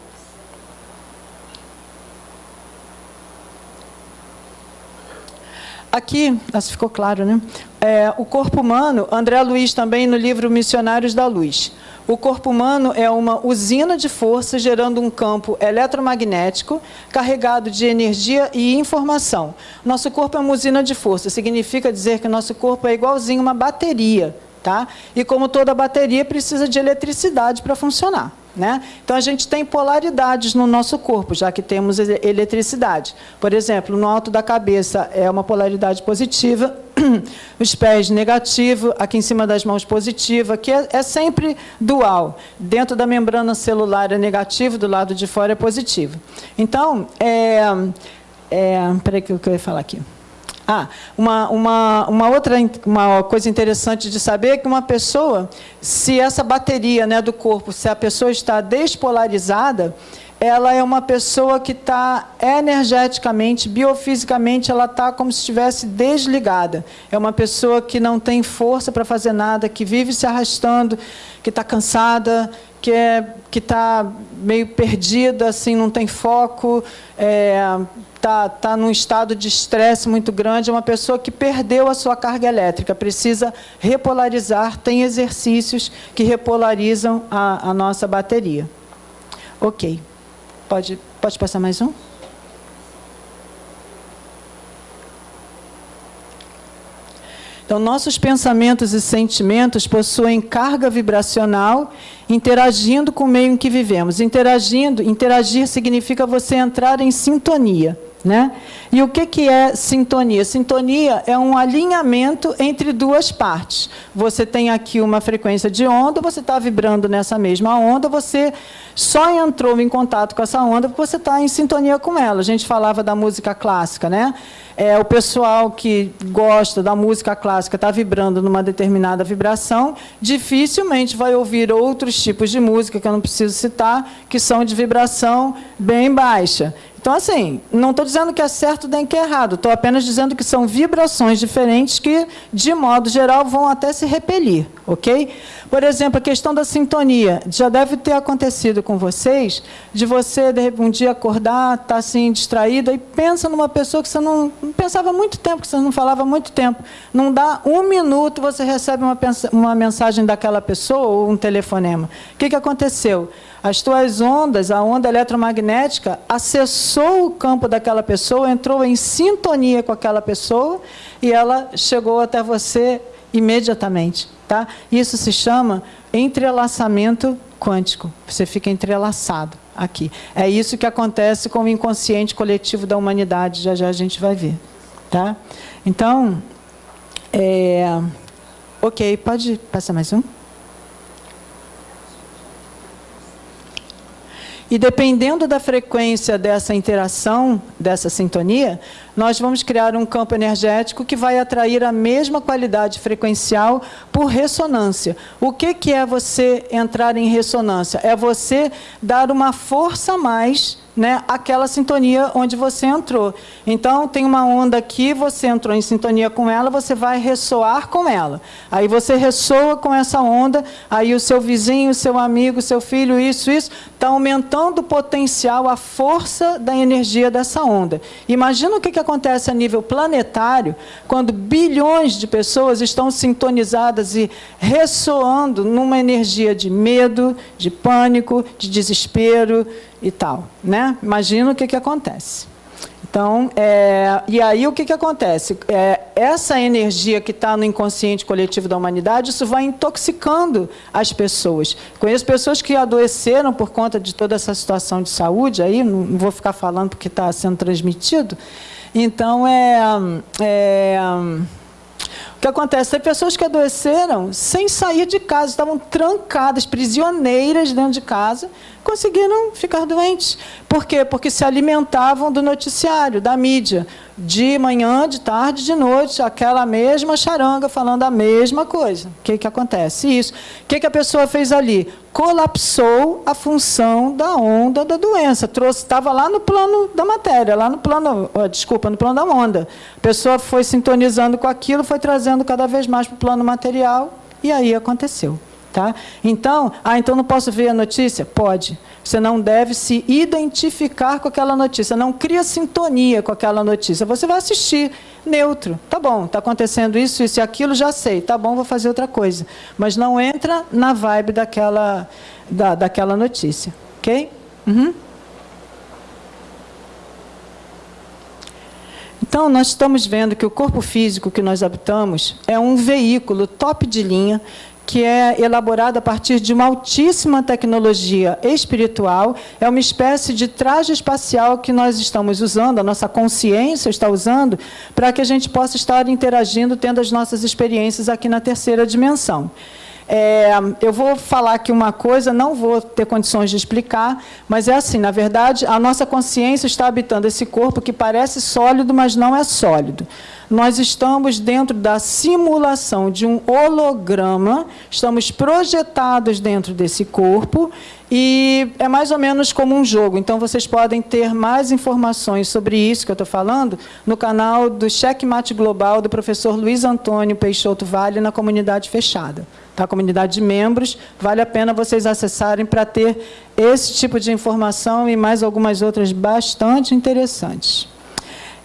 Aqui, se ficou claro, né? É, o corpo humano, André Luiz também no livro Missionários da Luz. O corpo humano é uma usina de força gerando um campo eletromagnético carregado de energia e informação. Nosso corpo é uma usina de força, significa dizer que nosso corpo é igualzinho uma bateria, tá? E como toda bateria precisa de eletricidade para funcionar. Né? Então, a gente tem polaridades no nosso corpo, já que temos eletricidade. Por exemplo, no alto da cabeça é uma polaridade positiva *clears throat* os pés negativo, aqui em cima das mãos positivo, aqui é, é, sempre dual. Dentro da membrana celular é negativo, do lado de fora é positivo. Então, é, é, peraí que eu ia falar aqui. Ah, uma, uma, uma outra uma coisa interessante de saber é que uma pessoa, se essa bateria né, do corpo, se a pessoa está despolarizada, ela é uma pessoa que está energeticamente, biofisicamente, ela está como se estivesse desligada. É uma pessoa que não tem força para fazer nada, que vive se arrastando, que está cansada, que é, está meio perdida, assim, não tem foco, está é, tá, tá num estado de estresse muito grande. É uma pessoa que perdeu a sua carga elétrica, precisa repolarizar. Tem exercícios que repolarizam a, a nossa bateria. Ok. Pode, pode passar mais um? Então, nossos pensamentos e sentimentos possuem carga vibracional interagindo com o meio em que vivemos. Interagindo, interagir significa você entrar em sintonia. Né? E o que, que é sintonia? Sintonia é um alinhamento entre duas partes. Você tem aqui uma frequência de onda, você está vibrando nessa mesma onda, você só entrou em contato com essa onda porque você está em sintonia com ela. A gente falava da música clássica, né? É, o pessoal que gosta da música clássica está vibrando numa determinada vibração, dificilmente vai ouvir outros tipos de música, que eu não preciso citar, que são de vibração bem baixa. Então, assim, não estou dizendo que é certo nem que é errado, estou apenas dizendo que são vibrações diferentes que, de modo geral, vão até se repelir, ok? Por exemplo, a questão da sintonia. Já deve ter acontecido com vocês, de você, de um dia acordar, estar tá, assim, distraído, e pensa numa pessoa que você não, não pensava há muito tempo, que você não falava há muito tempo. Não dá um minuto, você recebe uma, uma mensagem daquela pessoa ou um telefonema. O que, que aconteceu? As tuas ondas, a onda eletromagnética, acessou o campo daquela pessoa, entrou em sintonia com aquela pessoa e ela chegou até você imediatamente. Tá? Isso se chama entrelaçamento quântico. Você fica entrelaçado aqui. É isso que acontece com o inconsciente coletivo da humanidade. Já já a gente vai ver. Tá? Então, é... ok, pode passar mais um? E dependendo da frequência dessa interação, dessa sintonia, nós vamos criar um campo energético que vai atrair a mesma qualidade frequencial por ressonância. O que, que é você entrar em ressonância? É você dar uma força a mais né, aquela sintonia onde você entrou. Então, tem uma onda aqui, você entrou em sintonia com ela, você vai ressoar com ela. Aí você ressoa com essa onda, aí o seu vizinho, o seu amigo, o seu filho, isso, isso, está aumentando o potencial, a força da energia dessa onda. Imagina o que, que acontece a nível planetário, quando bilhões de pessoas estão sintonizadas e ressoando numa energia de medo, de pânico, de desespero, e tal. Né? Imagina o que, que acontece. Então, é, e aí o que, que acontece? É, essa energia que está no inconsciente coletivo da humanidade, isso vai intoxicando as pessoas. Conheço pessoas que adoeceram por conta de toda essa situação de saúde, aí não, vou ficar falando porque está sendo transmitido. Então, é, é o que acontece? Tem pessoas que adoeceram sem sair de casa, estavam trancadas, prisioneiras dentro de casa, conseguiram ficar doentes. Por quê? Porque se alimentavam do noticiário, da mídia. De manhã, de tarde, de noite, aquela mesma charanga falando a mesma coisa. O que, que acontece? Isso. O que, que a pessoa fez ali? Colapsou a função da onda da doença. Trouxe, estava lá no plano da matéria, lá no plano, desculpa, no plano da onda. A pessoa foi sintonizando com aquilo, foi trazendo cada vez mais para o plano material, e aí aconteceu. Tá? Então, ah, então não posso ver a notícia? Pode. Você não deve se identificar com aquela notícia, não cria sintonia com aquela notícia. Você vai assistir neutro. Tá bom, está acontecendo isso, isso e aquilo, já sei. Tá bom, vou fazer outra coisa. Mas não entra na vibe daquela, da, daquela notícia. Ok? Uhum. Então, nós estamos vendo que o corpo físico que nós habitamos é um veículo top de linha que é elaborado a partir de uma altíssima tecnologia espiritual, é uma espécie de traje espacial que nós estamos usando, a nossa consciência está usando, para que a gente possa estar interagindo, tendo as nossas experiências aqui na terceira dimensão. É, eu vou falar aqui uma coisa, não vou ter condições de explicar, mas é assim, na verdade, a nossa consciência está habitando esse corpo que parece sólido, mas não é sólido. Nós estamos dentro da simulação de um holograma, estamos projetados dentro desse corpo e é mais ou menos como um jogo. Então, vocês podem ter mais informações sobre isso que eu estou falando no canal do Checkmate Global do professor Luiz Antônio Peixoto Vale na comunidade fechada tá? comunidade de membros, vale a pena vocês acessarem para ter esse tipo de informação e mais algumas outras bastante interessantes.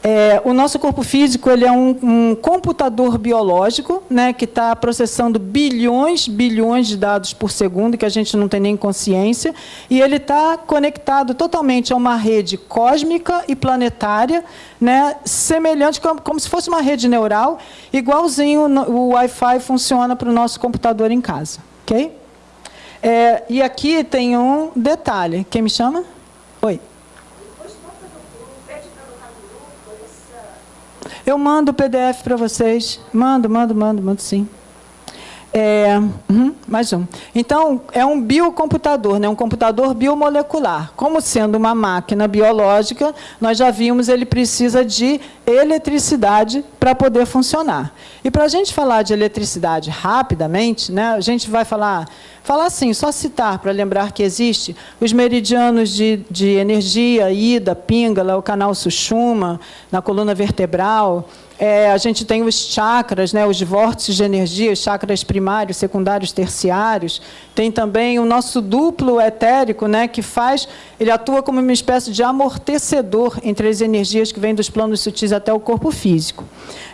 É, o nosso corpo físico ele é um, um computador biológico né, que está processando bilhões, bilhões de dados por segundo, que a gente não tem nem consciência, e ele está conectado totalmente a uma rede cósmica e planetária, né, semelhante, como, como se fosse uma rede neural, igualzinho o Wi-Fi funciona para o nosso computador em casa. ok? É, e aqui tem um detalhe. Quem me chama? Oi. Eu mando o PDF para vocês. Mando, mando, mando, mando sim. É, uhum, mais um. Então, é um biocomputador, né? um computador biomolecular. Como sendo uma máquina biológica, nós já vimos ele precisa de eletricidade para poder funcionar. E para a gente falar de eletricidade rapidamente, né, a gente vai falar, falar assim, só citar para lembrar que existe os meridianos de, de energia, ida, píngala, o canal Sushuma, na coluna vertebral, é, a gente tem os chakras, né, os vórtices de energia, os chakras primários, secundários, terciários. Tem também o nosso duplo etérico, né, que faz, ele atua como uma espécie de amortecedor entre as energias que vêm dos planos sutis até o corpo físico.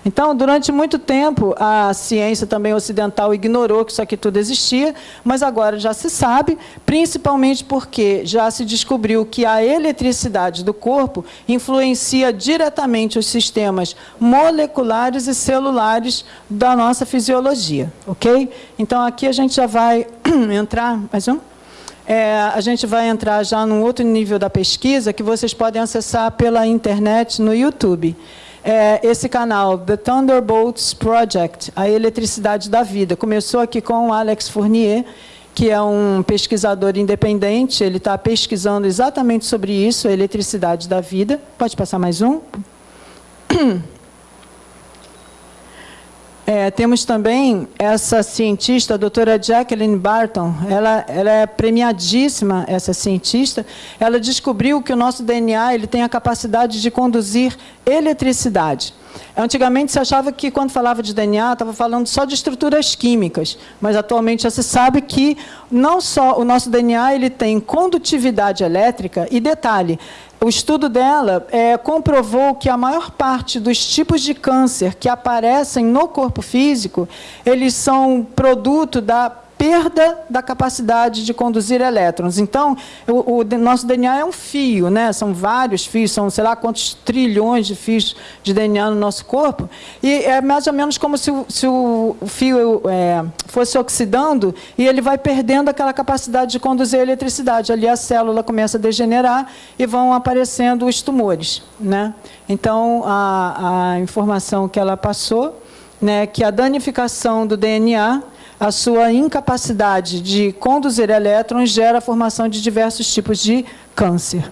Então, durante muito tempo, a ciência também ocidental ignorou que isso aqui tudo existia, mas agora já se sabe, principalmente porque já se descobriu que a eletricidade do corpo influencia diretamente os sistemas moleculares e celulares da nossa fisiologia, ok? Então, aqui a gente já vai *clears throat* entrar... Mais um? É, a gente vai entrar já num outro nível da pesquisa que vocês podem acessar pela internet no YouTube é, esse canal, The Thunderbolts Project, a eletricidade da vida. Começou aqui com o Alex Fournier, que é um pesquisador independente, ele está pesquisando exatamente sobre isso, a eletricidade da vida. Pode passar mais um? *clears throat* É, temos também essa cientista, a doutora Jacqueline Barton, ela, ela, é premiadíssima, essa cientista, ela descobriu que o nosso DNA ele tem a capacidade de conduzir eletricidade. Antigamente se achava que quando falava de DNA estava falando só de estruturas químicas, mas atualmente já se sabe que não só o nosso DNA ele tem condutividade elétrica. E detalhe, o estudo dela é, comprovou que a maior parte dos tipos de câncer que aparecem no corpo físico, eles são produto da perda da capacidade de conduzir elétrons. Então, o, o, nosso DNA é um fio, né? são vários fios, são sei lá quantos trilhões de fios de DNA no nosso corpo, e é mais ou menos como se o, se o fio é, fosse oxidando e ele vai perdendo aquela capacidade de conduzir a eletricidade. Ali a célula começa a degenerar e vão aparecendo os tumores. Né? Então, a, a informação que ela passou, né, que a danificação do DNA a sua incapacidade de conduzir elétrons gera a formação de diversos tipos de câncer.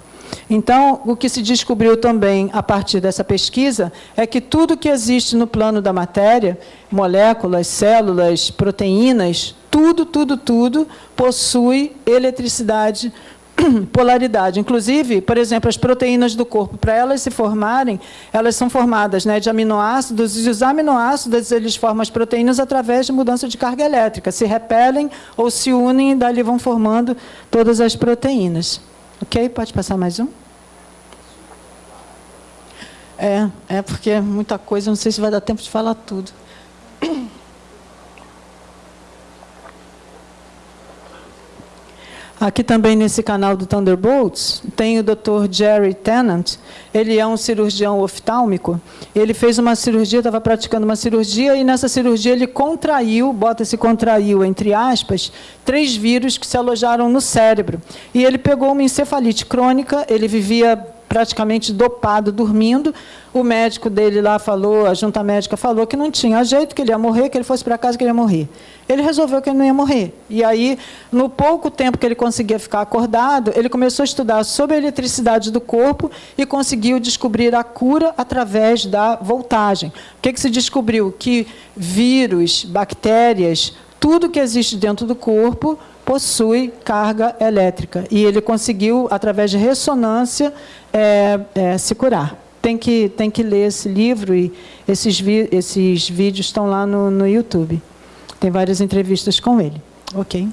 Então, o que se descobriu também a partir dessa pesquisa é que tudo que existe no plano da matéria, moléculas, células, proteínas, tudo, tudo, tudo possui eletricidade *clears throat* polaridade. Inclusive, por exemplo, as proteínas do corpo, para elas se formarem, elas são formadas né, de aminoácidos, e os aminoácidos eles formam as proteínas através de mudança de carga elétrica. Se repelem ou se unem e dali vão formando todas as proteínas. Ok? Pode passar mais um? É, é porque é muita coisa, não sei se vai dar tempo de falar tudo. Aqui também nesse canal do Thunderbolts, tem o Dr. Jerry Tennant. Ele é um cirurgião oftálmico. Ele fez uma cirurgia, estava praticando uma cirurgia, e nessa cirurgia ele contraiu, bota esse contraiu entre aspas, três vírus que se alojaram no cérebro. E ele pegou uma encefalite crônica, ele vivia praticamente dopado, dormindo. O médico dele lá falou, a junta médica falou que não tinha jeito, que ele ia morrer, que ele fosse para casa que ele ia morrer. Ele resolveu que ele não ia morrer. E aí, no pouco tempo que ele conseguia ficar acordado, ele começou a estudar sobre a eletricidade do corpo e conseguiu descobrir a cura através da voltagem. O que, que se descobriu? Que vírus, bactérias, tudo que existe dentro do corpo possui carga elétrica. E ele conseguiu, através de ressonância, é, é, se curar. Tem que, tem que ler esse livro e esses, vi, esses vídeos estão lá no, no YouTube. Tem várias entrevistas com ele. Ok.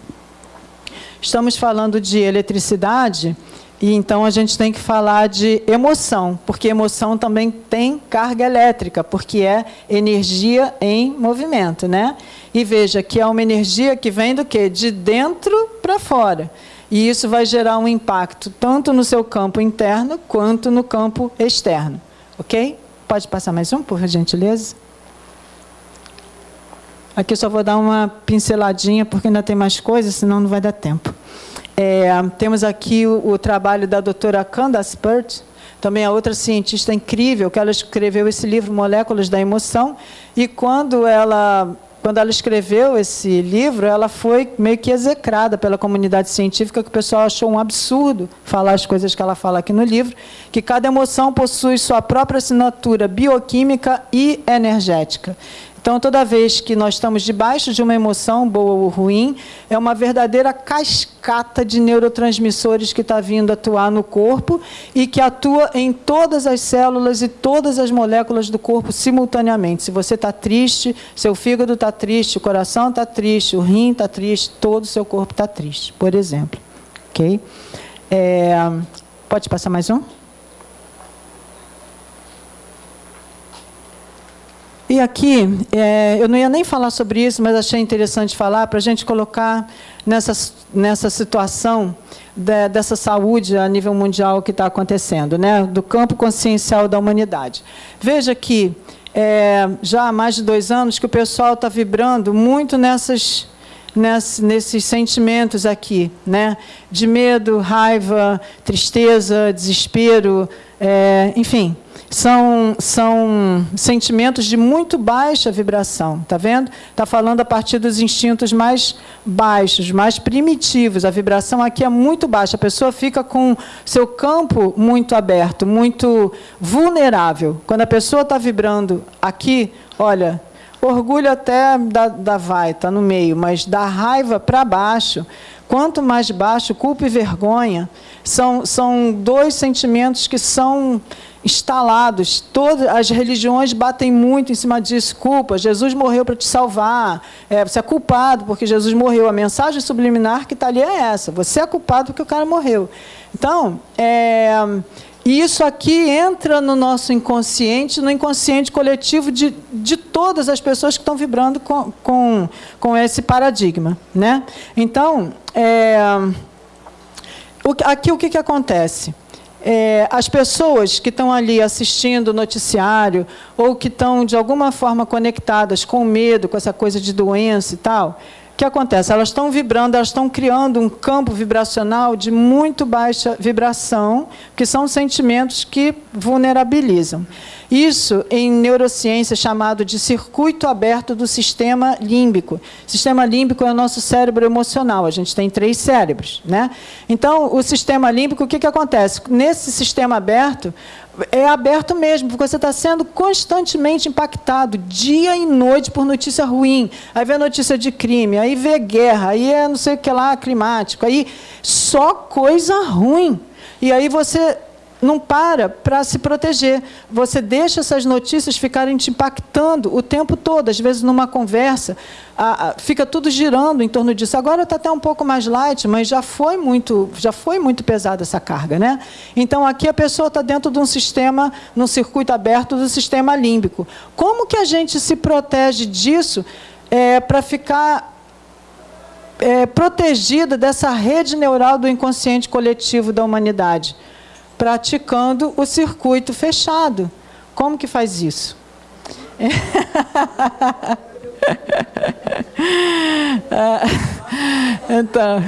Estamos falando de eletricidade e então a gente tem que falar de emoção, porque emoção também tem carga elétrica, porque é energia em movimento, né? E veja que é uma energia que vem do quê? De dentro para fora. E isso vai gerar um impacto tanto no seu campo interno quanto no campo externo. Ok? Pode passar mais um, por gentileza? Aqui eu só vou dar uma pinceladinha, porque ainda tem mais coisas, senão não vai dar tempo. É, temos aqui o, o, trabalho da doutora Candace Pert, também a outra cientista incrível, que ela escreveu esse livro, Moléculas da Emoção, e quando ela, quando ela escreveu esse livro, ela foi meio que execrada pela comunidade científica, que o pessoal achou um absurdo falar as coisas que ela fala aqui no livro, que cada emoção possui sua própria assinatura bioquímica e energética. Então, toda vez que nós estamos debaixo de uma emoção, boa ou ruim, é uma verdadeira cascata de neurotransmissores que está vindo atuar no corpo e que atua em todas as células e todas as moléculas do corpo simultaneamente. Se você está triste, seu fígado está triste, o coração está triste, o rim está triste, todo o seu corpo está triste, por exemplo. Ok? É, pode passar mais um? E aqui, é, eu não ia nem falar sobre isso, mas achei interessante falar para a gente colocar nessa, nessa situação de, dessa saúde a nível mundial que está acontecendo, né? do campo consciencial da humanidade. Veja que é, já há mais de dois anos que o pessoal está vibrando muito nessas, nessas, nesses sentimentos aqui, né? de medo, raiva, tristeza, desespero, é, enfim, são, são sentimentos de muito baixa vibração, está vendo? Está falando a partir dos instintos mais baixos, mais primitivos. A vibração aqui é muito baixa. A pessoa fica com seu campo muito aberto, muito vulnerável. Quando a pessoa está vibrando aqui, olha, orgulho até da, da vai, está no meio, mas da raiva para baixo, quanto mais baixo, culpa e vergonha, são, são dois sentimentos que são instalados. Todas as religiões batem muito em cima disso. Culpa, Jesus morreu para te salvar. É, você é culpado porque Jesus morreu. A mensagem subliminar que está ali é essa. Você é culpado porque o cara morreu. Então, é, isso aqui entra no nosso inconsciente, no inconsciente coletivo de, de todas as pessoas que estão vibrando com, com, com esse paradigma. Né? Então, é, o, aqui o que, que acontece? É, as pessoas que estão ali assistindo o noticiário ou que estão, de alguma forma, conectadas com medo, com essa coisa de doença e tal, o que acontece? Elas estão vibrando, elas estão criando um campo vibracional de muito baixa vibração, que são sentimentos que vulnerabilizam. Isso, em neurociência, é chamado de circuito aberto do sistema límbico. Sistema límbico é o nosso cérebro emocional. A gente tem três cérebros. Né? Então, o sistema límbico, o que, que acontece? Nesse sistema aberto, é aberto mesmo, porque você está sendo constantemente impactado, dia e noite, por notícia ruim. Aí vê notícia de crime, aí vê guerra, aí é não sei o que lá, climático, aí só coisa ruim. E aí você não para para se proteger. Você deixa essas notícias ficarem te impactando o tempo todo. Às vezes, numa conversa, fica tudo girando em torno disso. Agora está até um pouco mais light, mas já foi muito, já foi muito pesada essa carga. Né? Então, aqui a pessoa está dentro de um sistema, num circuito aberto do sistema límbico. Como que a gente se protege disso é, para ficar é, protegida dessa rede neural do inconsciente coletivo da humanidade? Praticando o circuito fechado. Como que faz isso? *laughs* então.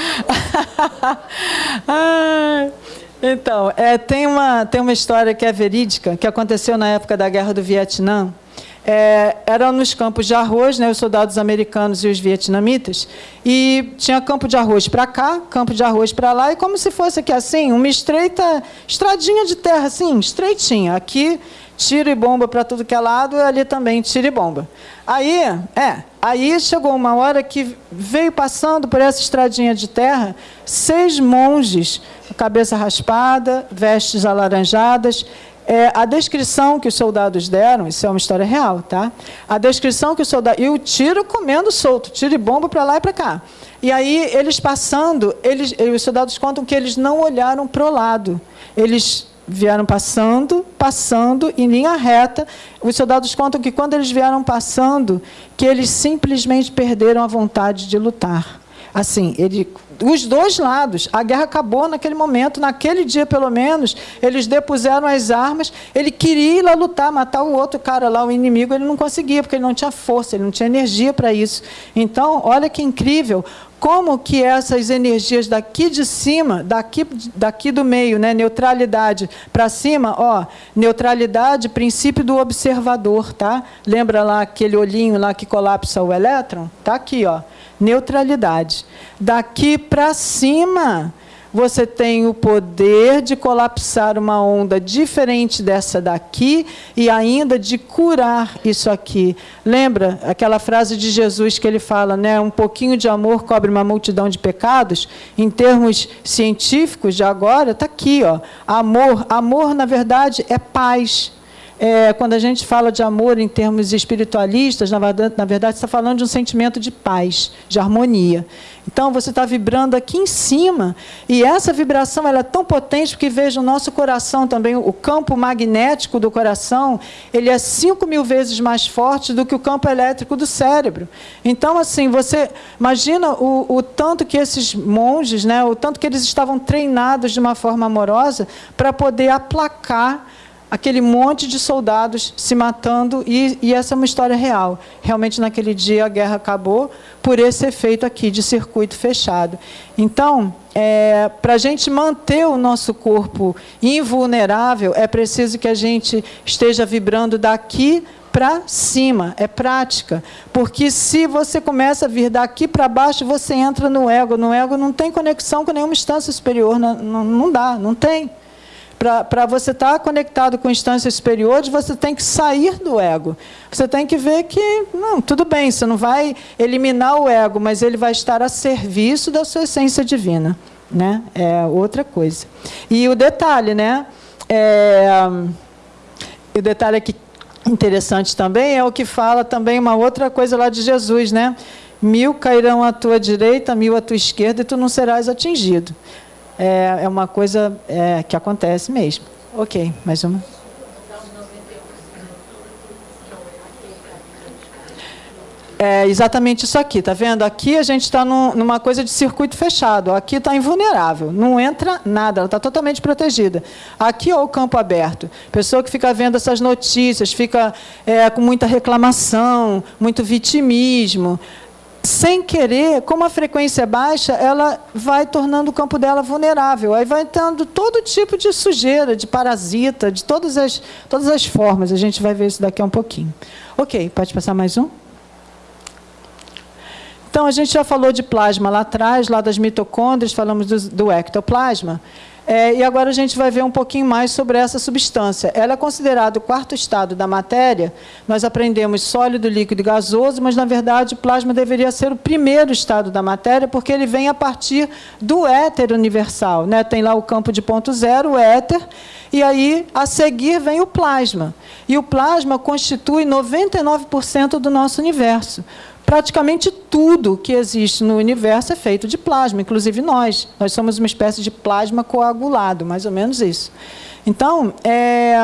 *laughs* então, é, tem, uma, tem uma história que é verídica, que aconteceu na época da Guerra do Vietnã. É, eram nos campos de arroz, né, os soldados americanos e os vietnamitas, e tinha campo de arroz para cá, campo de arroz para lá, e como se fosse aqui assim, uma estreita estradinha de terra, assim, estreitinha. Aqui tiro e bomba para tudo que é lado, e ali também tiro e bomba. Aí, é, aí chegou uma hora que veio passando por essa estradinha de terra seis monges, cabeça raspada, vestes alaranjadas. É, a descrição que os soldados deram, isso é uma história real, tá? A descrição que os soldados. E o tiro comendo solto, tiro e bomba para lá e para cá. E aí, eles passando, eles, os soldados contam que eles não olharam para o lado. Eles vieram passando, passando em linha reta. Os soldados contam que quando eles vieram passando, que eles simplesmente perderam a vontade de lutar. Assim, ele, os dois lados, a guerra acabou naquele momento, naquele dia pelo menos, eles depuseram as armas, ele queria ir lá lutar, matar o outro cara lá, o inimigo, ele não conseguia, porque ele não tinha força, ele não tinha energia para isso. Então, olha que incrível, como que essas energias daqui de cima, daqui, daqui do meio, né, neutralidade para cima, ó, neutralidade, princípio do observador, tá? Lembra lá aquele olhinho lá que colapsa o elétron? Tá aqui, ó, neutralidade. Daqui para cima, você tem o poder de colapsar uma onda diferente dessa daqui e ainda de curar isso aqui. Lembra aquela frase de Jesus que ele fala, né? Um pouquinho de amor cobre uma multidão de pecados? Em termos científicos de agora, está aqui, ó. Amor, amor na verdade é paz, é, quando a gente fala de amor em termos espiritualistas, na verdade, na verdade está falando de um sentimento de paz, de harmonia. Então, você está vibrando aqui em cima, e essa vibração ela é tão potente que, veja, o nosso coração também, o campo magnético do coração, ele é 5 mil vezes mais forte do que o campo elétrico do cérebro. Então, assim, você imagina o, o tanto que esses monges, né, o tanto que eles estavam treinados de uma forma amorosa para poder aplacar aquele monte de soldados se matando, e, e, essa é uma história real. Realmente, naquele dia, a guerra acabou por esse efeito aqui de circuito fechado. Então, é, para a gente manter o nosso corpo invulnerável, é preciso que a gente esteja vibrando daqui para cima, é prática. Porque se você começa a vir daqui para baixo, você entra no ego. No ego não tem conexão com nenhuma instância superior, não, não, dá, não tem para você estar tá conectado com instâncias superiores, você tem que sair do ego. Você tem que ver que, não, tudo bem, você não vai eliminar o ego, mas ele vai estar a serviço da sua essência divina. Né? É outra coisa. E o detalhe, né? É, o detalhe aqui interessante também é o que fala também uma outra coisa lá de Jesus, né? Mil cairão à tua direita, mil à tua esquerda, e tu não serás atingido é, é uma coisa é, que acontece mesmo. Ok, mais uma. É exatamente isso aqui, tá vendo? Aqui a gente está num, numa coisa de circuito fechado. Aqui está invulnerável, não entra nada, ela está totalmente protegida. Aqui é o campo aberto. Pessoa que fica vendo essas notícias, fica é, com muita reclamação, muito vitimismo sem querer, como a frequência é baixa, ela vai tornando o campo dela vulnerável. Aí vai tendo todo tipo de sujeira, de parasita, de todas as, todas as formas. A gente vai ver isso daqui a um pouquinho. Ok, pode passar mais um? Então, a gente já falou de plasma lá atrás, lá das mitocôndrias, falamos do, do ectoplasma. É, e agora a gente vai ver um pouquinho mais sobre essa substância. Ela é considerada o quarto estado da matéria. Nós aprendemos sólido, líquido e gasoso, mas, na verdade, o plasma deveria ser o primeiro estado da matéria, porque ele vem a partir do éter universal. Né? Tem lá o campo de ponto zero, o éter, e aí, a seguir, vem o plasma. E o plasma constitui 99% do nosso universo praticamente tudo que existe no universo é feito de plasma, inclusive nós. Nós somos uma espécie de plasma coagulado, mais ou menos isso. Então, é,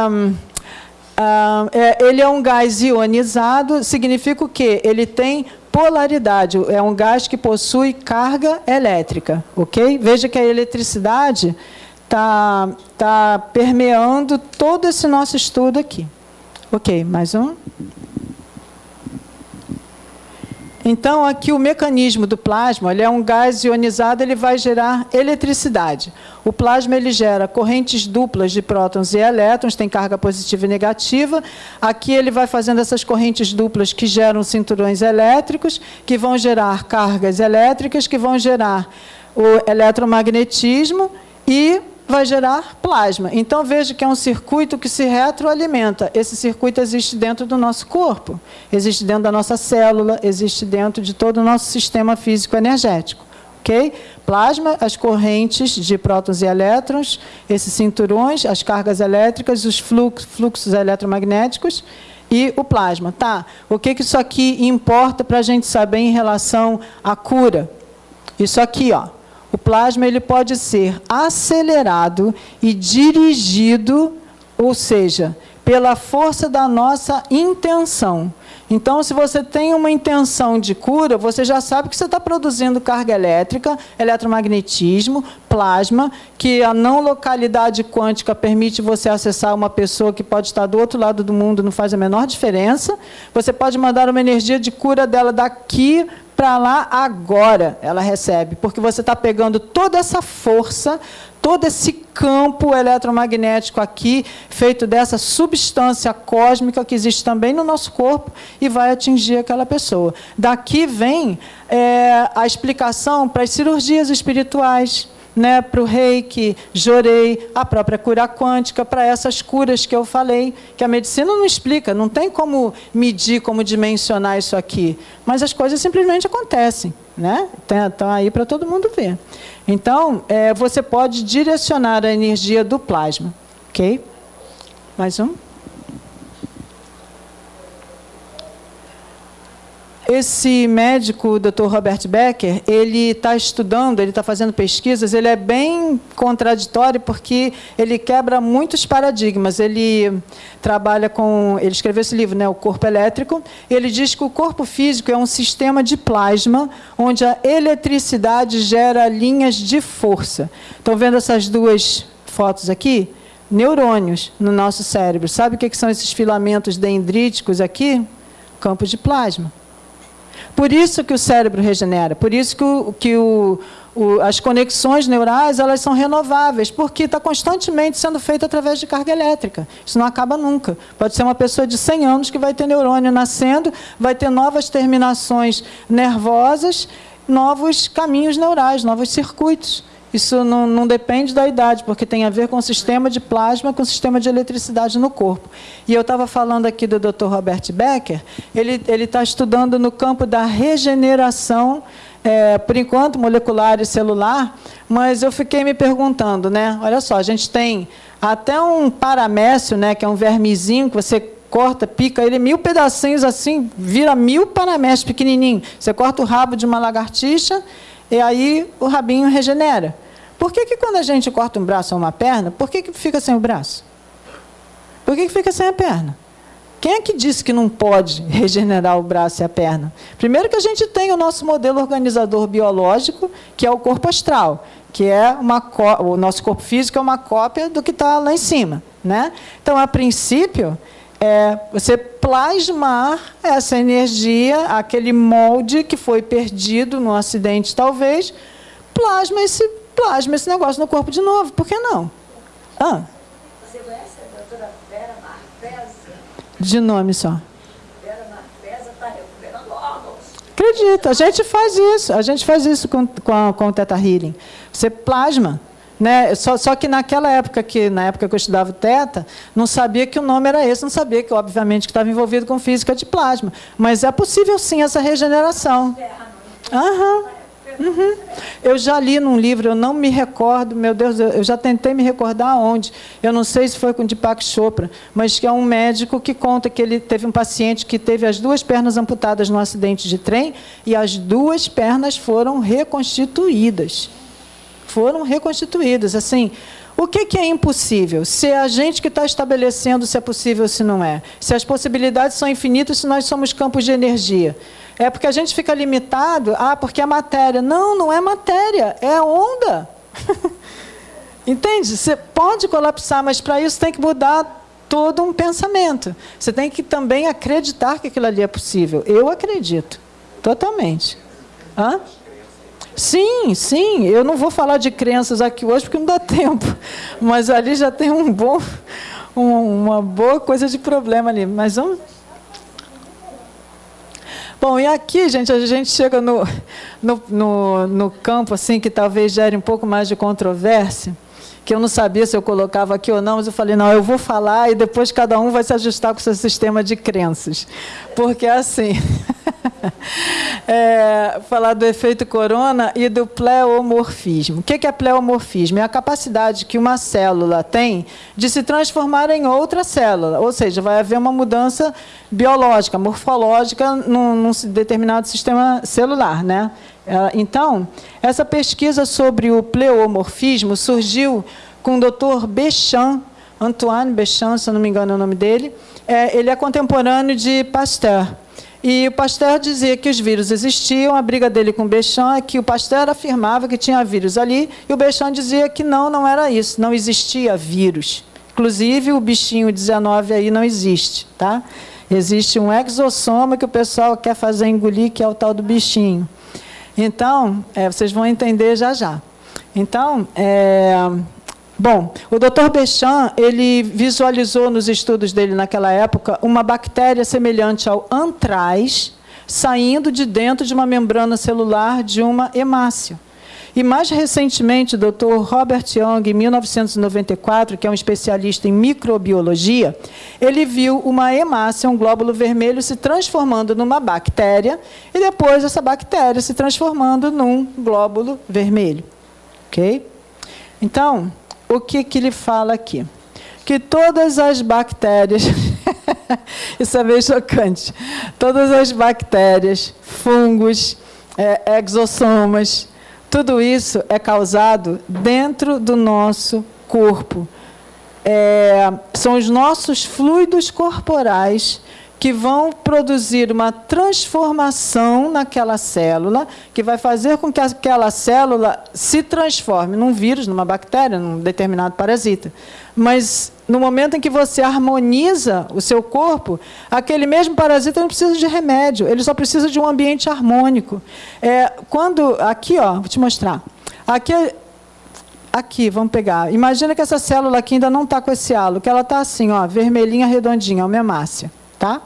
é, ele é um gás ionizado, significa o quê? Ele tem polaridade, é um gás que possui carga elétrica, ok? Veja que a eletricidade está tá permeando todo esse nosso estudo aqui. Ok, mais um. Então, aqui o mecanismo do plasma, ele é um gás ionizado, ele vai gerar eletricidade. O plasma ele gera correntes duplas de prótons e elétrons, tem carga positiva e negativa. Aqui ele vai fazendo essas correntes duplas que geram cinturões elétricos, que vão gerar cargas elétricas, que vão gerar o eletromagnetismo e vai gerar plasma. Então, veja que é um circuito que se retroalimenta. Esse circuito existe dentro do nosso corpo, existe dentro da nossa célula, existe dentro de todo o nosso sistema físico-energético. Okay? Plasma, as correntes de prótons e elétrons, esses cinturões, as cargas elétricas, os fluxos eletromagnéticos e o plasma. Tá? O que, que isso aqui importa para a gente saber em relação à cura? Isso aqui, ó. O plasma ele pode ser acelerado e dirigido, ou seja, pela força da nossa intenção. Então, se você tem uma intenção de cura, você já sabe que você está produzindo carga elétrica, eletromagnetismo, plasma, que a não localidade quântica permite você acessar uma pessoa que pode estar do outro lado do mundo, não faz a menor diferença. Você pode mandar uma energia de cura dela daqui para lá agora ela recebe, porque você está pegando toda essa força, todo esse campo eletromagnético aqui, feito dessa substância cósmica que existe também no nosso corpo, e vai atingir aquela pessoa. Daqui vem é, a explicação para as cirurgias espirituais né, para o reiki, jorei, a própria cura quântica, para essas curas que eu falei, que a medicina não explica, não tem como medir, como dimensionar isso aqui, mas as coisas simplesmente acontecem. Né? Estão aí para todo mundo ver. Então, é, você pode direcionar a energia do plasma. Ok? Mais um. Esse médico, o Dr. Robert Becker, ele está estudando, ele está fazendo pesquisas, ele é bem contraditório porque ele quebra muitos paradigmas. Ele trabalha com, ele escreveu esse livro, né, O Corpo Elétrico. Ele diz que o corpo físico é um sistema de plasma onde a eletricidade gera linhas de força. Estão vendo essas duas fotos aqui? Neurônios no nosso cérebro. Sabe o que são esses filamentos dendríticos aqui? Campo de plasma. Por isso que o cérebro regenera, por isso que, o, que o, o, as conexões neurais elas são renováveis, porque está constantemente sendo feito através de carga elétrica. Isso não acaba nunca. Pode ser uma pessoa de 100 anos que vai ter neurônio nascendo, vai ter novas terminações nervosas, novos caminhos neurais, novos circuitos. Isso não, não, depende da idade, porque tem a ver com o sistema de plasma, com o sistema de eletricidade no corpo. E eu estava falando aqui do Dr. Robert Becker, ele está estudando no campo da regeneração, é, por enquanto, molecular e celular, mas eu fiquei me perguntando, né? Olha só, a gente tem até um paramécio, né, que é um vermezinho que você corta, pica ele mil pedacinhos assim, vira mil paramécios pequenininho. Você corta o rabo de uma lagartixa e aí o rabinho regenera. Por que, que quando a gente corta um braço ou uma perna, por que, que fica sem o braço? Por que, que fica sem a perna? Quem é que disse que não pode *laughs* regenerar o braço e a perna? Primeiro que a gente tem o nosso modelo organizador biológico, que é o corpo astral, que é uma o nosso corpo físico é uma cópia do que está lá em cima. Né? Então, a princípio, é você plasmar essa energia, aquele molde que foi perdido no acidente, talvez, plasma esse plasma esse negócio no corpo de novo. Por que não? Ah. Você conhece a doutora Vera Marfesa? De nome só. Vera Marfesa está recuperando órgãos. Acredita, a gente faz isso. A gente faz isso com, com, com o Teta Healing. Você plasma. Né? Só, só, que naquela época, que na época que eu estudava Teta, não sabia que o nome era esse, não sabia que, obviamente, que estava envolvido com física de plasma. Mas é possível, sim, essa regeneração. Aham. Uhum. Eu já li num livro, eu não me recordo, meu Deus, eu já tentei me recordar onde. Eu não sei se foi com Deepak Chopra, mas que é um médico que conta que ele teve um paciente que teve as duas pernas amputadas num acidente de trem e as duas pernas foram reconstituídas. Foram reconstituídas. Assim, o que, que, é impossível? Se é a gente que está estabelecendo se é possível ou se não é. Se as possibilidades são infinitas, se nós somos campos de energia. É porque a gente fica limitado, ah, porque é matéria. Não, não é matéria, é onda. *laughs* Entende? Você pode colapsar, mas para isso tem que mudar todo um pensamento. Você tem que também acreditar que aquilo ali é possível. Eu acredito, totalmente. Hã? Sim, sim. Eu não vou falar de crenças aqui hoje porque não dá tempo. *laughs* Mas ali já tem um bom, um, uma boa coisa de problema ali. Mas vamos. Bom, e aqui, gente, a gente chega no, no, no, no campo assim que talvez gere um pouco mais de controvérsia que eu não sabia se eu colocava aqui ou não, mas eu falei, não, eu vou falar e depois cada um vai se ajustar com o seu sistema de crenças. Porque assim, *laughs* *laughs* é, falar do efeito corona e do pleomorfismo. O que é pleomorfismo? É a capacidade que uma célula tem de se transformar em outra célula, ou seja, vai haver uma mudança biológica, morfológica num, num determinado sistema celular, né? É, então, essa pesquisa sobre o pleomorfismo surgiu com o Dr. Bechamp, Antoine Bechamp, se não me engano é o nome dele. É, ele é contemporâneo de Pasteur. E o Pasteur dizia que os vírus existiam, a briga dele com o Bechamp é que o Pasteur afirmava que tinha vírus ali, e o Bechamp dizia que não, não era isso, não existia vírus. Inclusive, o bichinho 19 aí não existe, tá? Existe um exossoma que o pessoal quer fazer engolir, que é o tal do bichinho. Então, é, vocês vão entender já já. Então, é, bom, o Dr. Bechamp, ele visualizou nos estudos dele naquela época uma bactéria semelhante ao antraz saindo de dentro de uma membrana celular de uma hemácia. E mais recentemente, o Dr. Robert Young, em 1994, que é um especialista em microbiologia, ele viu uma hemácia, um glóbulo vermelho, se transformando numa bactéria e depois essa bactéria se transformando num glóbulo vermelho. Ok? Então, o que, que ele fala aqui? Que todas as bactérias, *laughs* isso é meio chocante, todas as bactérias, fungos, é, exossomas, tudo isso é causado dentro do nosso corpo. É, são os nossos fluidos corporais que vão produzir uma transformação naquela célula, que vai fazer com que aquela célula se transforme num vírus, numa bactéria, num determinado parasita. Mas no momento em que você harmoniza o seu corpo, aquele mesmo parasita não precisa de remédio, ele só precisa de um ambiente harmônico. É, quando aqui, ó, vou te mostrar. Aqui, aqui, vamos pegar. Imagina que essa célula aqui ainda não está com esse halo, que ela está assim, ó, vermelhinha, redondinha, uma hemácia, tá?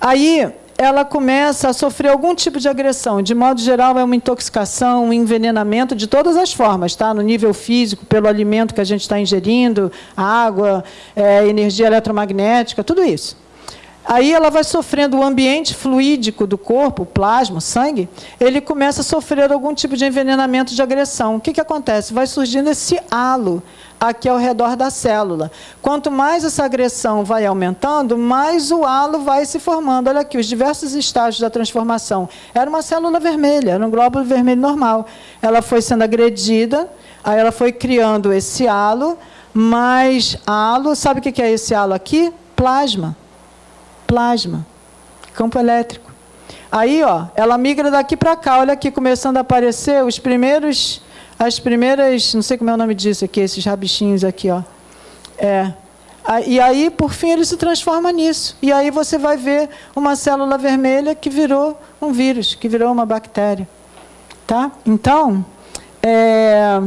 Aí ela começa a sofrer algum tipo de agressão. De modo geral, é uma intoxicação, um envenenamento de todas as formas, tá? no nível físico, pelo alimento que a gente está ingerindo, água, é, energia eletromagnética, tudo isso. Aí ela vai sofrendo o ambiente fluídico do corpo, plasma, sangue, ele começa a sofrer algum tipo de envenenamento de agressão. O que, que acontece? Vai surgindo esse halo aqui ao redor da célula. Quanto mais essa agressão vai aumentando, mais o halo vai se formando. Olha aqui, os diversos estágios da transformação. Era uma célula vermelha, era um glóbulo vermelho normal. Ela foi sendo agredida, aí ela foi criando esse halo, mas halo, sabe o que é esse halo aqui? Plasma. Plasma. Campo elétrico. Aí, ó, ela migra daqui para cá. Olha aqui, começando a aparecer os primeiros as primeiras, não sei como é o nome disso aqui, esses rabichinhos aqui, ó. É. E aí, por fim, ele se transforma nisso. E aí você vai ver uma célula vermelha que virou um vírus, que virou uma bactéria. Tá? Então, é,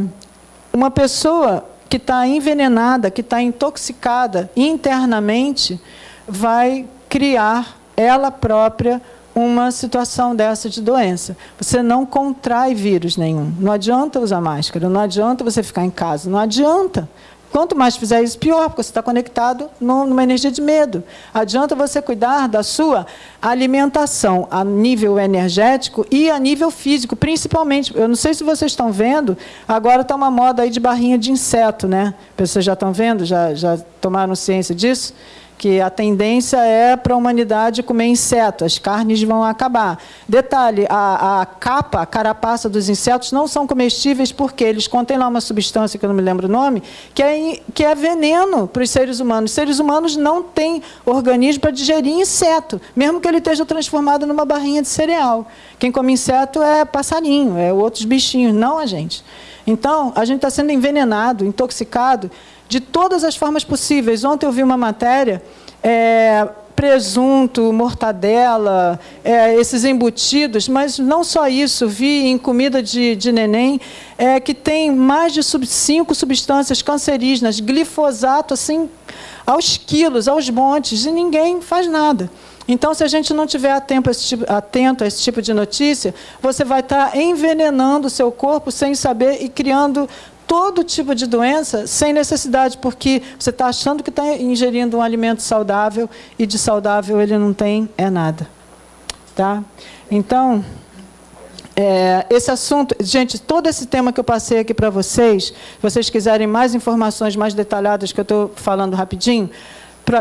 uma pessoa que está envenenada, que está intoxicada internamente, vai criar ela própria uma situação dessa de doença. Você não contrai vírus nenhum. Não adianta usar máscara, não adianta você ficar em casa, não adianta. Quanto mais fizer isso, pior, porque você está conectado numa energia de medo. Adianta você cuidar da sua alimentação a nível energético e a nível físico, principalmente. Eu não sei se vocês estão vendo, agora está uma moda aí de barrinha de inseto, né? Vocês já estão vendo? Já, já tomaram ciência disso? Porque a tendência é para a humanidade comer inseto, as carnes vão acabar. Detalhe, a, a capa, a carapaça dos insetos não são comestíveis porque eles contêm lá uma substância, que eu não me lembro o nome, que é, que é veneno para os seres humanos. Os seres humanos não têm organismo para digerir inseto, mesmo que ele esteja transformado numa barrinha de cereal. Quem come inseto é passarinho, é outros bichinhos, não a gente. Então, a gente está sendo envenenado, intoxicado de todas as formas possíveis. Ontem eu vi uma matéria, é, presunto, mortadela, é, esses embutidos, mas não só isso, vi em comida de, de neném, é, que tem mais de sub, cinco substâncias cancerígenas, glifosato, assim, aos quilos, aos montes, e ninguém faz nada. Então, se a gente não tiver atento a, tipo, atento a esse tipo de notícia, você vai estar envenenando o seu corpo sem saber e criando todo tipo de doença sem necessidade, porque você está achando que está ingerindo um alimento saudável e de saudável ele não tem é nada. Tá? Então, é, esse assunto, gente, todo esse tema que eu passei aqui para vocês, se vocês quiserem mais informações mais detalhadas que eu estou falando rapidinho,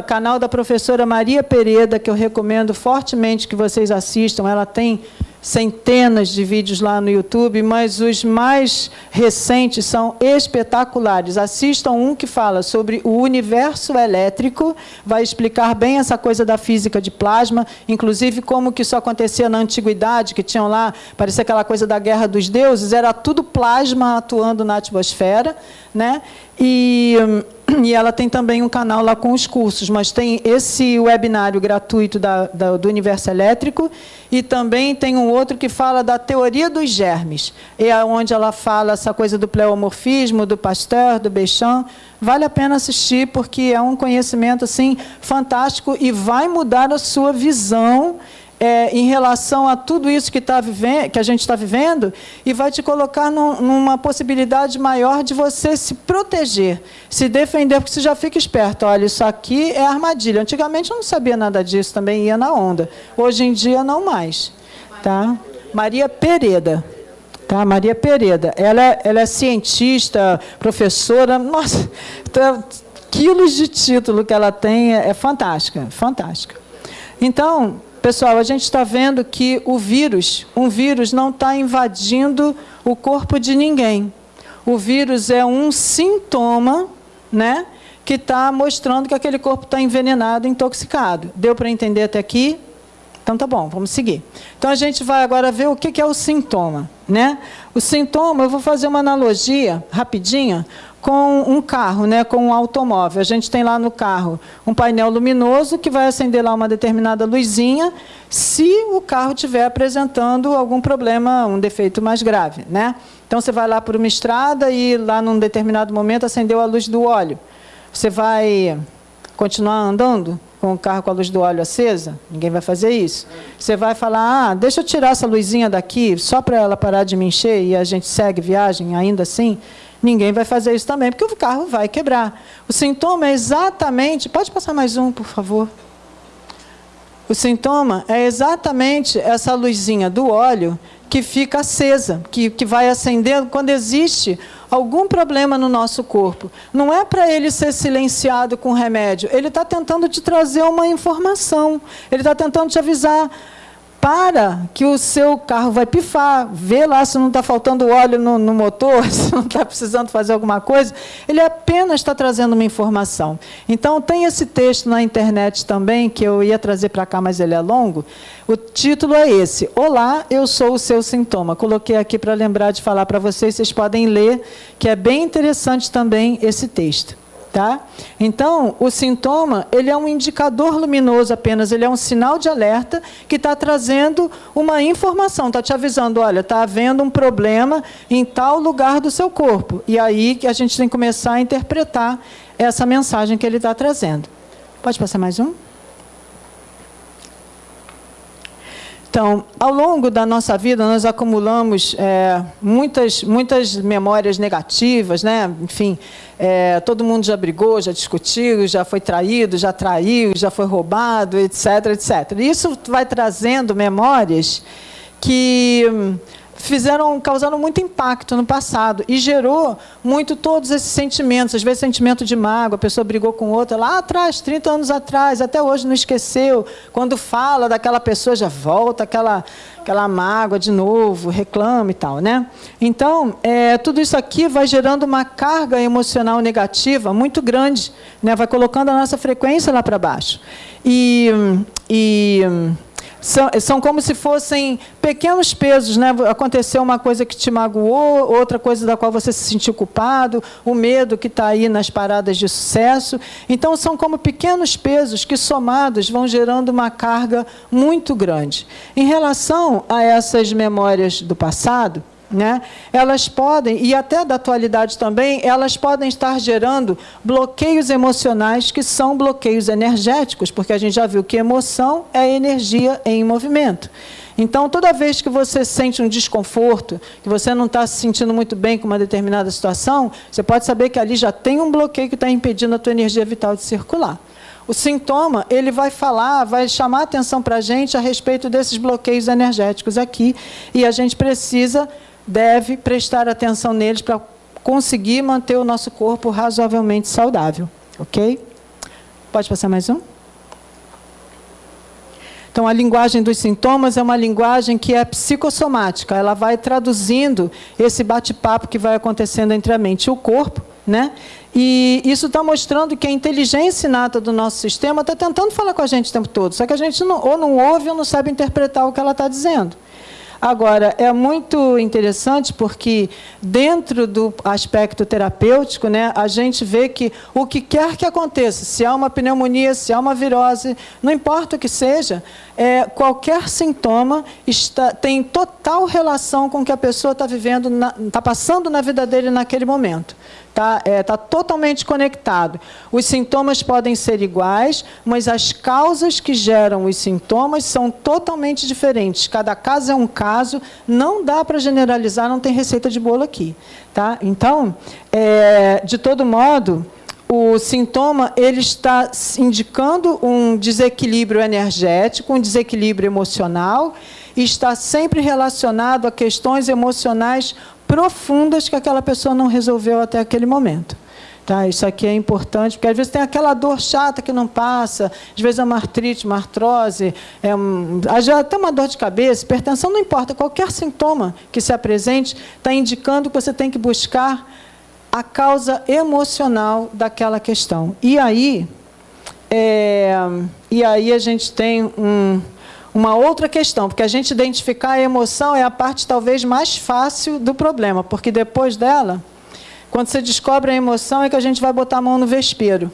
canal da professora Maria Pereda, que eu recomendo fortemente que vocês assistam. Ela tem centenas de vídeos lá no YouTube, mas os mais recentes são espetaculares. Assistam um que fala sobre o universo elétrico, vai explicar bem essa coisa da física de plasma, inclusive como que isso acontecia na antiguidade, que tinham lá, parecia aquela coisa da guerra dos deuses, era tudo plasma atuando na atmosfera, né? E e ela tem também um canal lá com os cursos, mas tem esse webinário gratuito da, da, do Universo Elétrico e também tem um outro que fala da teoria dos germes, é onde ela fala essa coisa do pleomorfismo, do Pasteur, do Béchamp. Vale a pena assistir, porque é um conhecimento assim fantástico e vai mudar a sua visão é, em relação a tudo isso que, tá que a gente está vivendo e vai te colocar num, numa possibilidade maior de você se proteger, se defender, porque você já fica esperto. Olha, isso aqui é armadilha. Antigamente eu não sabia nada disso, também ia na onda. Hoje em dia, não mais. Tá? Maria Pereda. Tá? Maria Pereda. Ela é, ela é cientista, professora. Nossa, tá, quilos de título que ela tem é fantástica, fantástica. Então, Pessoal, a gente está vendo que o vírus, um vírus não está invadindo o corpo de ninguém. O vírus é um sintoma, né, que está mostrando que aquele corpo está envenenado, intoxicado. Deu para entender até aqui? Então tá bom, vamos seguir. Então a gente vai agora ver o que é o sintoma, né? O sintoma, eu vou fazer uma analogia rapidinha com um carro, né, com um automóvel. A gente tem lá no carro um painel luminoso que vai acender lá uma determinada luzinha se o carro estiver apresentando algum problema, um defeito mais grave. Né? Então, você vai lá por uma estrada e lá num determinado momento acendeu a luz do óleo. Você vai continuar andando com o carro com a luz do óleo acesa? Ninguém vai fazer isso. Você vai falar, ah, deixa eu tirar essa luzinha daqui, só para ela parar de me encher e a gente segue viagem ainda assim? Ninguém vai fazer isso também, porque o carro vai quebrar. O sintoma é exatamente... Pode passar mais um, por favor? O sintoma é exatamente essa luzinha do óleo que fica acesa, que, que vai acendendo quando existe algum problema no nosso corpo. Não é para ele ser silenciado com remédio. Ele está tentando te trazer uma informação. Ele está tentando te avisar para que o seu carro vai pifar, vê lá se não está faltando óleo no, no motor, *laughs* se não está precisando fazer alguma coisa, ele apenas está trazendo uma informação. Então, tem esse texto na internet também, que eu ia trazer para cá, mas ele é longo. O título é esse, Olá, eu sou o seu sintoma. Coloquei aqui para lembrar de falar para vocês, vocês podem ler, que é bem interessante também esse texto. Tá? Então, o sintoma ele é um indicador luminoso apenas, ele é um sinal de alerta que está trazendo uma informação, está te avisando, olha, está havendo um problema em tal lugar do seu corpo. E aí que a gente tem que começar a interpretar essa mensagem que ele está trazendo. Pode passar mais um? Então, ao longo da nossa vida, nós acumulamos é, muitas, muitas memórias negativas, né? enfim, é, todo mundo já brigou, já discutiu, já foi traído, já traiu, já foi roubado, etc, etc. Isso vai trazendo memórias que fizeram, causaram muito impacto no passado e gerou muito todos esses sentimentos, às vezes sentimento de mágoa, a pessoa brigou com outra lá atrás, 30 anos atrás, até hoje não esqueceu. Quando fala daquela pessoa já volta aquela aquela mágoa de novo, reclama e tal, né? Então, é, tudo isso aqui vai gerando uma carga emocional negativa muito grande, né? Vai colocando a nossa frequência lá para baixo. E, e são, são como se fossem pequenos pesos, né? Aconteceu uma coisa que te magoou, outra coisa da qual você se sentiu culpado, o medo que está aí nas paradas de sucesso. Então, são como pequenos pesos que, somados, vão gerando uma carga muito grande. Em relação a essas memórias do passado, né? Elas podem, e até da atualidade também, elas podem estar gerando bloqueios emocionais que são bloqueios energéticos, porque a gente já viu que emoção é energia em movimento. Então, toda vez que você sente um desconforto, que você não está se sentindo muito bem com uma determinada situação, você pode saber que ali já tem um bloqueio que está impedindo a tua energia vital de circular. O sintoma, ele vai falar, vai chamar atenção para a gente a respeito desses bloqueios energéticos aqui, e a gente precisa deve prestar atenção neles para conseguir manter o nosso corpo razoavelmente saudável. Ok? Pode passar mais um? Então, a linguagem dos sintomas é uma linguagem que é psicossomática. Ela vai traduzindo esse bate-papo que vai acontecendo entre a mente e o corpo. Né? E isso está mostrando que a inteligência inata do nosso sistema está tentando falar com a gente o tempo todo. Só que a gente não, ou não ouve ou não sabe interpretar o que ela está dizendo. Agora, é muito interessante porque, dentro do aspecto terapêutico, né, a gente vê que o que quer que aconteça, se há uma pneumonia, se há uma virose, não importa o que seja, é, qualquer sintoma está, tem total relação com o que a pessoa está vivendo, está passando na vida dele naquele momento. Está é, tá totalmente conectado. Os sintomas podem ser iguais, mas as causas que geram os sintomas são totalmente diferentes. Cada caso é um caso, não dá para generalizar, não tem receita de bolo aqui. Tá? Então, é, de todo modo, o sintoma ele está indicando um desequilíbrio energético, um desequilíbrio emocional, e está sempre relacionado a questões emocionais profundas que aquela pessoa não resolveu até aquele momento. Tá, isso aqui é importante, porque às vezes tem aquela dor chata que não passa, às vezes é uma artrite, uma artrose, é um, até uma dor de cabeça, hipertensão, não importa, qualquer sintoma que se apresente está indicando que você tem que buscar a causa emocional daquela questão. E aí, é, e aí a gente tem um, uma outra questão, porque a gente identificar a emoção é a parte talvez mais fácil do problema, porque depois dela, quando você descobre a emoção, é que a gente vai botar a mão no vespeiro.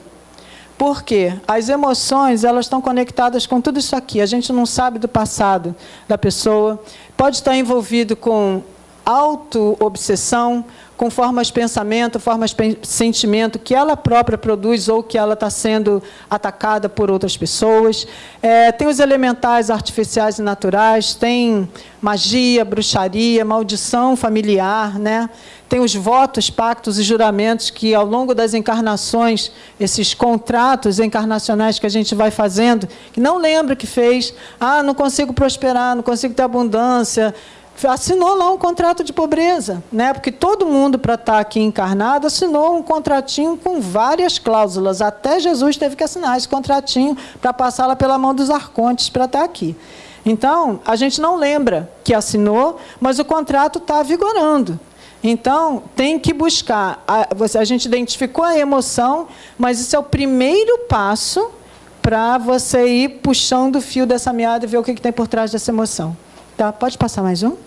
Por quê? As emoções, elas estão conectadas com tudo isso aqui. A gente não sabe do passado da pessoa. Pode estar envolvido com auto-obsessão, com formas de pensamento, formas de sentimento que ela própria produz ou que ela está sendo atacada por outras pessoas. É, tem os elementais artificiais e naturais, tem magia, bruxaria, maldição familiar, né? tem os votos, pactos e juramentos que, ao longo das encarnações, esses contratos encarnacionais que a gente vai fazendo, que não lembra que fez, ah, não consigo prosperar, não consigo ter abundância, assinou lá um contrato de pobreza, né? porque todo mundo, para estar tá aqui encarnado, assinou um contratinho com várias cláusulas. Até Jesus teve que assinar esse contratinho para passá-la pela mão dos arcontes para estar tá aqui. Então, a gente não lembra que assinou, mas o contrato está vigorando. Então, tem que buscar. A, a gente identificou a emoção, mas isso é o primeiro passo para você ir puxando o fio dessa meada e ver o que, que tem por trás dessa emoção. Tá? Pode passar mais um?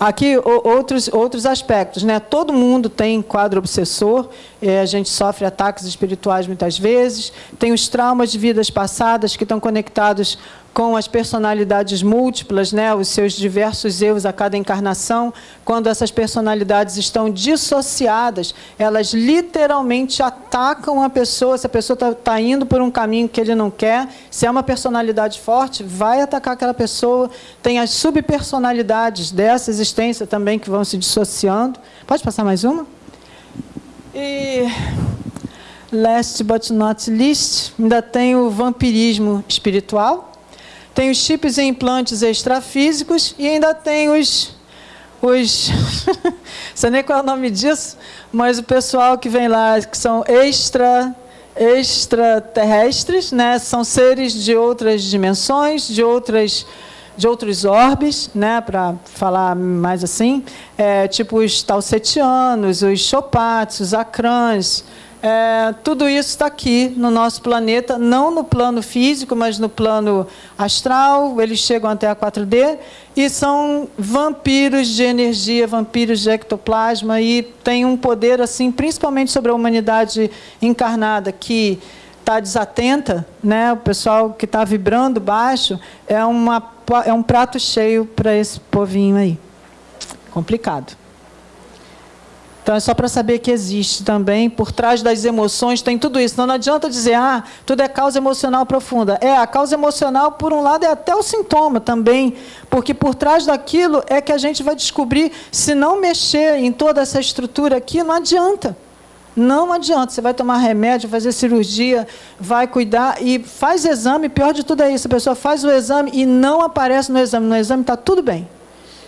Aqui, outros, outros aspectos. Né? Todo mundo tem quadro obsessor, é, a gente sofre ataques espirituais muitas vezes, tem os traumas de vidas passadas que estão conectados com as personalidades múltiplas, né, os seus diversos erros a cada encarnação, quando essas personalidades estão dissociadas, elas literalmente atacam a pessoa. Se a pessoa está tá indo por um caminho que ele não quer, se é uma personalidade forte, vai atacar aquela pessoa. Tem as subpersonalidades dessa existência também que vão se dissociando. Pode passar mais uma? E last but not least, ainda tem o vampirismo espiritual tem os chips e implantes extrafísicos e ainda tem os os *laughs* sei nem qual é o nome disso, mas o pessoal que vem lá que são extra extraterrestres, né? São seres de outras dimensões, de outras de outros orbes, né, para falar mais assim, é, tipo os talsetianos, os chopats, os acrãs, é, tudo isso está aqui no nosso planeta, não no plano físico, mas no plano astral. Eles chegam até a 4D e são vampiros de energia, vampiros de ectoplasma e têm um poder assim, principalmente sobre a humanidade encarnada que está desatenta, né? O pessoal que está vibrando baixo é uma é um prato cheio para esse povinho aí. Complicado. Então é só para saber que existe também, por trás das emoções tem tudo isso. Então não adianta dizer, ah, tudo é causa emocional profunda. É, a causa emocional, por um lado, é até o sintoma também, porque por trás daquilo é que a gente vai descobrir, se não mexer em toda essa estrutura aqui, não adianta. Não adianta, você vai tomar remédio, fazer cirurgia, vai cuidar e faz exame, pior de tudo é isso, a pessoa faz o exame e não aparece no exame, no exame está tudo bem.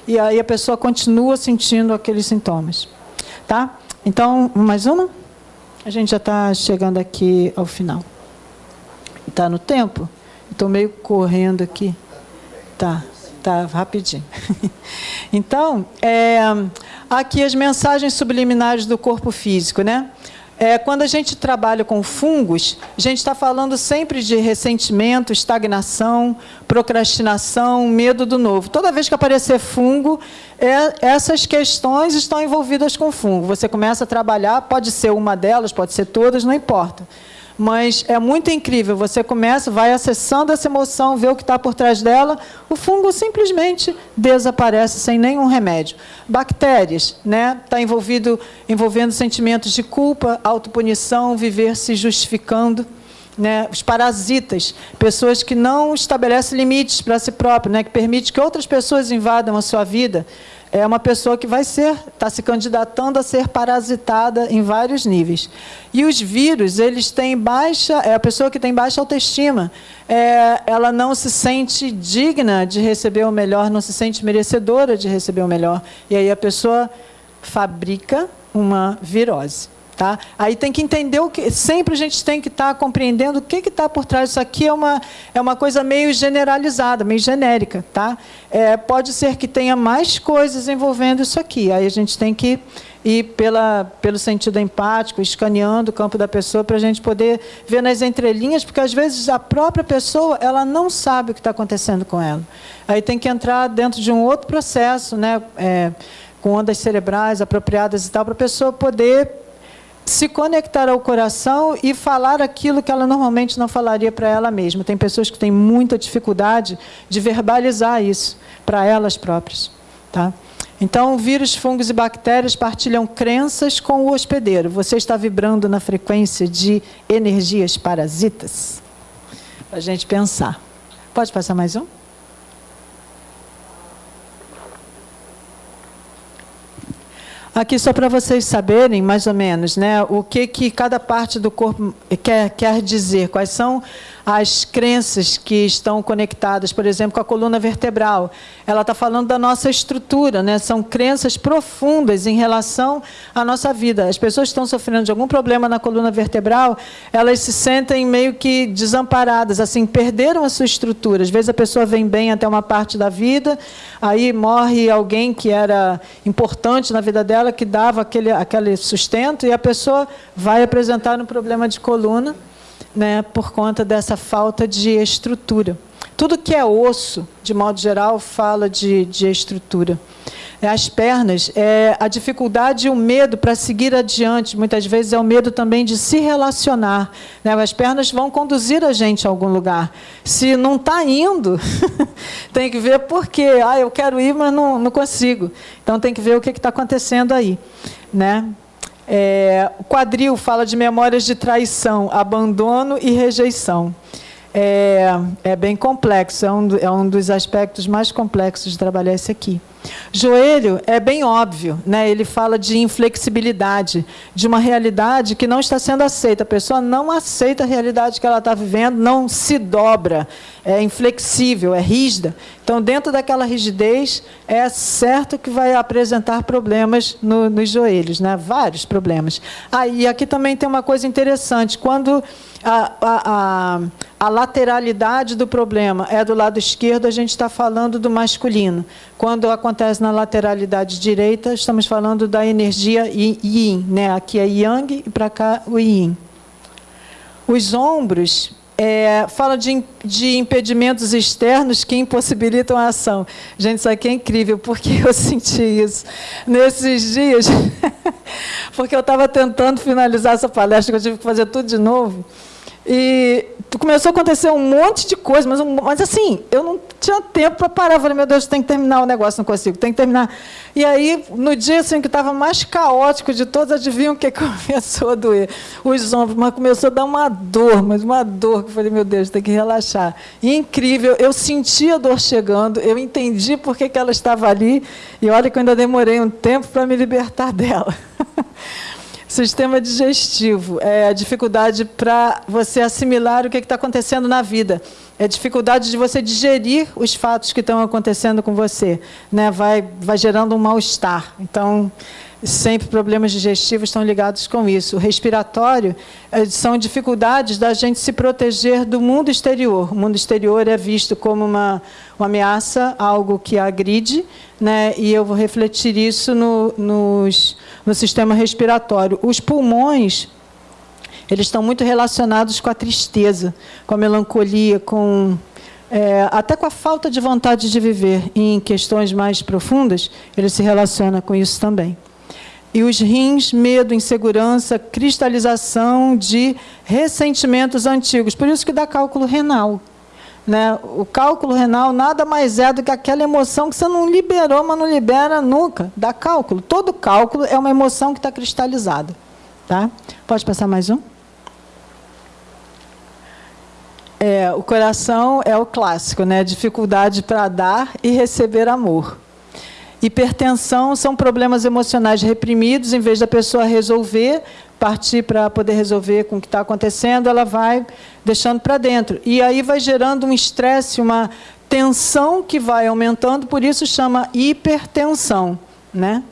E aí a pessoa continua sentindo aqueles sintomas. Tá? Então, mais uma? A gente já está chegando aqui ao final. Está no tempo? Estou meio correndo aqui. Tá, tá rapidinho. *laughs* então, é, aqui as mensagens subliminares do corpo físico, né? É, quando a gente trabalha com fungos, a gente está falando sempre de ressentimento, estagnação, procrastinação, medo do novo. Toda vez que aparecer fungo, é, essas questões estão envolvidas com fungo. Você começa a trabalhar, pode ser uma delas, pode ser todas, não importa mas é muito incrível. Você começa, vai acessando essa emoção, vê o que está por trás dela, o fungo simplesmente desaparece sem nenhum remédio. Bactérias, né? Está envolvido, envolvendo sentimentos de culpa, autopunição, viver se justificando. Né, os parasitas, pessoas que não estabelecem limites para si próprio, né, que permite que outras pessoas invadam a sua vida, é uma pessoa que vai ser, está se candidatando a ser parasitada em vários níveis. E os vírus, eles têm baixa, é a pessoa que tem baixa autoestima, é, ela não se sente digna de receber o melhor, não se sente merecedora de receber o melhor. E aí a pessoa fabrica uma virose. Tá? Aí tem que entender o que. Sempre a gente tem que estar tá compreendendo o que está por trás. Isso aqui é uma, é uma coisa meio generalizada, meio genérica. Tá? É, pode ser que tenha mais coisas envolvendo isso aqui. Aí a gente tem que ir pela, pelo sentido empático, escaneando o campo da pessoa para a gente poder ver nas entrelinhas, porque às vezes a própria pessoa ela não sabe o que está acontecendo com ela. Aí tem que entrar dentro de um outro processo, né? É, com ondas cerebrais apropriadas e tal, para a pessoa poder se conectar ao coração e falar aquilo que ela normalmente não falaria para ela mesma. Tem pessoas que têm muita dificuldade de verbalizar isso para elas próprias. Tá? Então, vírus, fungos e bactérias partilham crenças com o hospedeiro. Você está vibrando na frequência de energias parasitas? Para a gente pensar. Pode passar mais um? Aqui só para vocês saberem, mais ou menos, né, o que, que cada parte do corpo quer, quer dizer, quais são as crenças que estão conectadas, por exemplo, com a coluna vertebral. Ela está falando da nossa estrutura, né? são crenças profundas em relação à nossa vida. As pessoas que estão sofrendo de algum problema na coluna vertebral, elas se sentem meio que desamparadas, assim, perderam a sua estrutura. Às vezes a pessoa vem bem até uma parte da vida, aí morre alguém que era importante na vida dela, que dava aquele, aquele sustento, e a pessoa vai apresentar um problema de coluna né, por conta dessa falta de estrutura. Tudo que é osso, de modo geral, fala de, de estrutura. As pernas, é, a dificuldade e o medo para seguir adiante, muitas vezes é o medo também de se relacionar. Né? As pernas vão conduzir a gente a algum lugar. Se não está indo, *laughs* tem que ver por quê. Ah, eu quero ir, mas não, não consigo. Então tem que ver o que está acontecendo aí. Né? É, o quadril fala de memórias de traição, abandono e rejeição. É, é bem complexo, é um, é um dos aspectos mais complexos de trabalhar esse aqui. Joelho é bem óbvio, né? ele fala de inflexibilidade, de uma realidade que não está sendo aceita. A pessoa não aceita a realidade que ela está vivendo, não se dobra, é inflexível, é rígida. Então, dentro daquela rigidez, é certo que vai apresentar problemas no, nos joelhos, né? vários problemas. Ah, e aqui também tem uma coisa interessante: quando a, a, a, lateralidade do problema é do lado esquerdo, a gente está falando do masculino. Quando acontece na lateralidade direita, estamos falando da energia yin. Né? Aqui é yang e para cá o yin. Os ombros é, fala de, de impedimentos externos que impossibilitam a ação. Gente, isso aqui é incrível, porque eu *laughs* senti isso nesses dias, *laughs* porque eu estava tentando finalizar essa palestra, que eu tive que fazer tudo de novo. E começou a acontecer um monte de coisa, mas, mas assim, eu não tinha tempo para parar. Eu falei, meu Deus, tem que terminar o negócio, não consigo, tem que terminar. E aí, no dia assim, que estava mais caótico de todos, adivinham o que *laughs* começou a doer? Os ombros, mas começou a dar uma dor, mas uma dor, que eu falei, meu Deus, tem que relaxar. E incrível, eu senti a dor chegando, eu entendi por que, que ela estava ali, e olha que eu ainda demorei um tempo para me libertar *laughs* dela. Sistema digestivo é a dificuldade para você assimilar o que está acontecendo na vida. É a dificuldade de você digerir os fatos que estão acontecendo com você. Né? Vai, vai gerando um mal-estar. Então, sempre problemas digestivos estão ligados com isso. O respiratório eh, são dificuldades da gente se proteger do mundo exterior. O mundo exterior é visto como uma, uma ameaça, algo que agride, né? e eu vou refletir isso no, nos, no sistema respiratório. Os pulmões eles estão muito relacionados com a tristeza, com a melancolia, com é, até com a falta de vontade de viver. em questões mais profundas, ele se relaciona com isso também. E os rins, medo, insegurança, cristalização de ressentimentos antigos. Por isso que dá cálculo renal. Né? O cálculo renal nada mais é do que aquela emoção que você não liberou, mas não libera nunca. Dá cálculo. Todo cálculo é uma emoção que está cristalizada. Tá? Pode passar mais um? É, o coração é o clássico, né? dificuldade para dar e receber amor. Hipertensão são problemas emocionais reprimidos, em vez da pessoa resolver, partir para poder resolver com o que está acontecendo, ela vai deixando para dentro. E aí vai gerando um estresse, uma tensão que vai aumentando, por isso chama hipertensão. Né?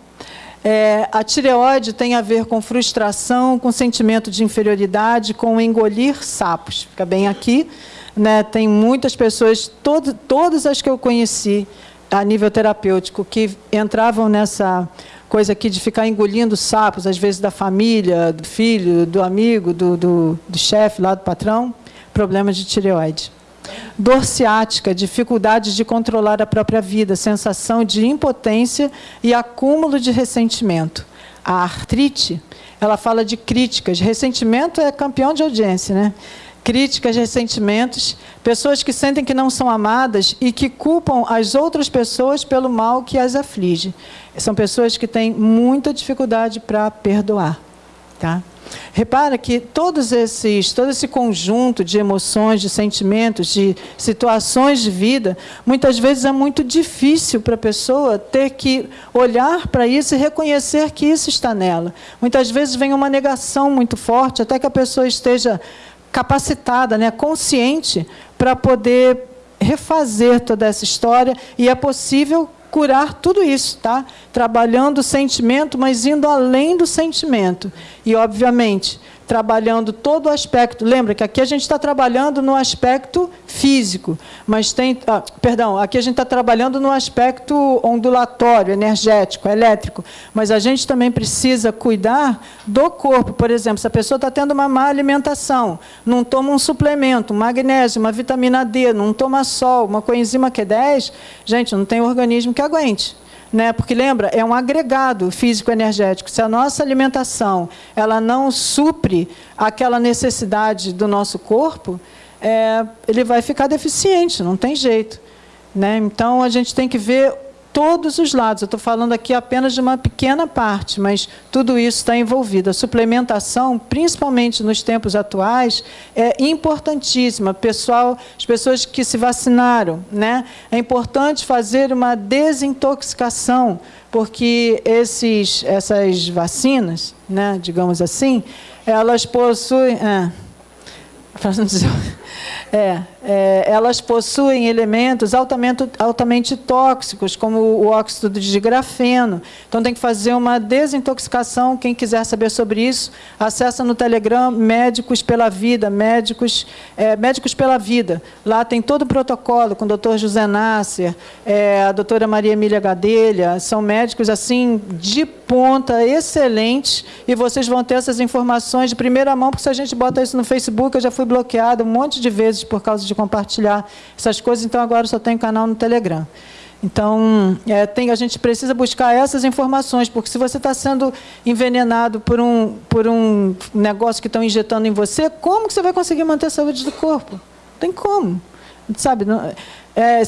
É, a tireoide tem a ver com frustração, com sentimento de inferioridade, com engolir sapos. Fica bem aqui. Né? Tem muitas pessoas, todo, todas as que eu conheci, a nível terapêutico que entravam nessa coisa aqui de ficar engolindo sapos, às vezes da família, do filho, do amigo, do, do, do chefe lá do patrão, problemas de tireoide. Dor ciática, dificuldade de controlar a própria vida, sensação de impotência e acúmulo de ressentimento. A artrite, ela fala de críticas. Ressentimento é campeão de audiência, né? críticas, ressentimentos, pessoas que sentem que não são amadas e que culpam as outras pessoas pelo mal que as aflige. São pessoas que têm muita dificuldade para perdoar. Tá? Repara que todos esses, todo esse conjunto de emoções, de sentimentos, de situações de vida, muitas vezes é muito difícil para a pessoa ter que olhar para isso e reconhecer que isso está nela. Muitas vezes vem uma negação muito forte, até que a pessoa esteja capacitada, né, consciente, para poder refazer toda essa história e é possível curar tudo isso, tá? Trabalhando o sentimento, mas indo além do sentimento. E, obviamente, trabalhando todo o aspecto. Lembra que aqui a gente está trabalhando no aspecto físico, mas tem. Ah, perdão, aqui a gente está trabalhando no aspecto ondulatório, energético, elétrico. Mas a gente também precisa cuidar do corpo. Por exemplo, se a pessoa está tendo uma má alimentação, não toma um suplemento, um magnésio, uma vitamina D, não toma sol, uma coenzima Q10, gente, não tem organismo que aguente né? Porque lembra, é um agregado físico-energético. Se a nossa alimentação ela não supre aquela necessidade do nosso corpo, é, ele vai ficar deficiente, não tem jeito. Né? Então a gente tem que ver todos os lados. Eu estou falando aqui apenas de uma pequena parte, mas tudo isso está envolvido. A suplementação, principalmente nos tempos atuais, é importantíssima. Pessoal, as pessoas que se vacinaram, né? É importante fazer uma desintoxicação, porque esses, essas vacinas, né, digamos assim, elas possuem. É, *laughs* é, é, elas possuem elementos altamente, altamente tóxicos, como o óxido de grafeno. Então, tem que fazer uma desintoxicação. Quem quiser saber sobre isso, acessa no Telegram Médicos pela Vida, Médicos, é, Médicos pela Vida. Lá tem todo o protocolo com o doutor José Nasser, é, a doutora Maria Emília Gadelha. São médicos, assim, de ponta, excelentes, e vocês vão ter essas informações de primeira mão, porque se a gente bota isso no Facebook, eu já fui bloqueado um monte de vezes por causa de compartilhar essas coisas, então agora só tem canal no Telegram. Então, é, tem, a gente precisa buscar essas informações, porque se você está sendo envenenado por um, por um negócio que estão injetando em você, como que você vai conseguir manter a saúde do corpo? Não tem como. Sabe? Não, é,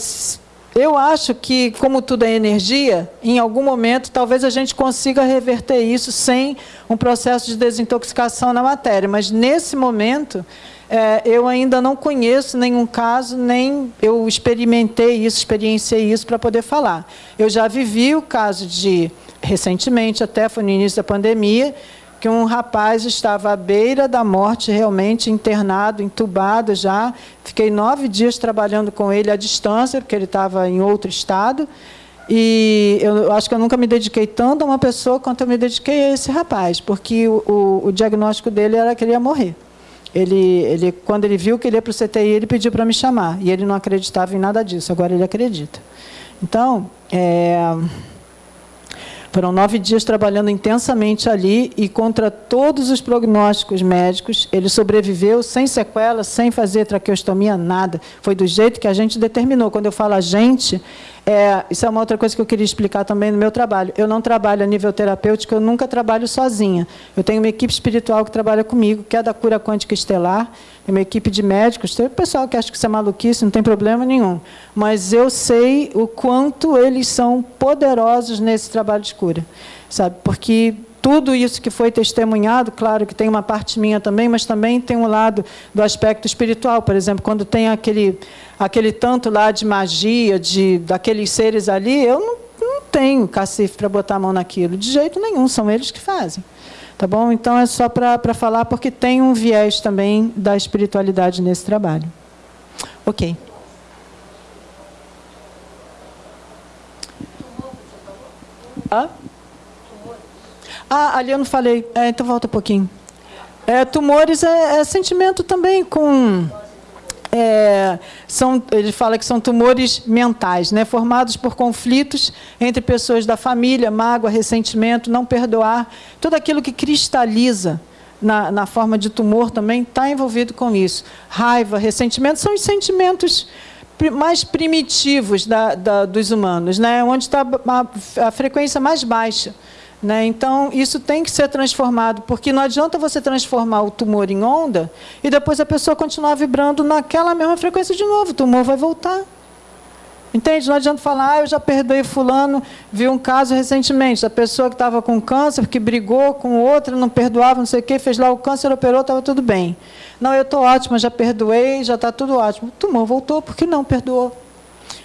eu acho que, como tudo é energia, em algum momento talvez a gente consiga reverter isso sem um processo de desintoxicação na matéria. Mas, nesse momento, é, eu ainda não conheço nenhum caso, nem eu experimentei isso, experienciei isso para poder falar. Eu já vivi o caso de, recentemente, até foi no início da pandemia, que um rapaz estava à beira da morte, realmente internado, entubado já. Fiquei nove dias trabalhando com ele à distância, porque ele estava em outro estado. E eu acho que eu nunca me dediquei tanto a uma pessoa quanto eu me dediquei a esse rapaz, porque o, o, o diagnóstico dele era que ele ia morrer. Ele, ele, quando ele viu que ele ia para o CTI, ele pediu para me chamar. E ele não acreditava em nada disso, agora ele acredita. Então, é, foram nove dias trabalhando intensamente ali e contra todos os prognósticos médicos, ele sobreviveu sem sequelas, sem fazer traqueostomia, nada. Foi do jeito que a gente determinou. Quando eu falo a gente, é, isso é uma outra coisa que eu queria explicar também no meu trabalho. Eu não trabalho a nível terapêutico, eu nunca trabalho sozinha. Eu tenho uma equipe espiritual que trabalha comigo, que é da cura quântica estelar, tem uma equipe de médicos, tem pessoal que acha que isso é maluquice, não tem problema nenhum. Mas eu sei o quanto eles são poderosos nesse trabalho de cura. Sabe? Porque tudo isso que foi testemunhado, claro que tem uma parte minha também, mas também tem um lado do aspecto espiritual. Por exemplo, quando tem aquele, aquele tanto lá de magia, de daqueles seres ali, eu não, não tenho cacife para botar a mão naquilo, de jeito nenhum, são eles que fazem. Tá bom? Então é só para falar, porque tem um viés também da espiritualidade nesse trabalho. Ok. Hã? Ah, ali eu não falei. É, então volta um pouquinho. É, tumores é, é, sentimento também com. É, são, ele fala que são tumores mentais, né, formados por conflitos entre pessoas da família, mágoa, ressentimento, não perdoar, tudo aquilo que cristaliza na, na forma de tumor também está envolvido com isso. Raiva, ressentimento são os sentimentos mais primitivos da, da, dos humanos, né, onde está a, a frequência mais baixa. Né? Então, isso tem que ser transformado, porque não adianta você transformar o tumor em onda e depois a pessoa continuar vibrando naquela mesma frequência de novo. O tumor vai voltar. Entende? Não adianta falar, ah, eu já perdoei fulano, vi um caso recentemente, da pessoa que estava com câncer, que brigou com outra, não perdoava, não sei o quê, fez lá o câncer, operou, estava tudo bem. Não, eu estou ótima, já perdoei, já está tudo ótimo. O tumor voltou, porque não perdoou.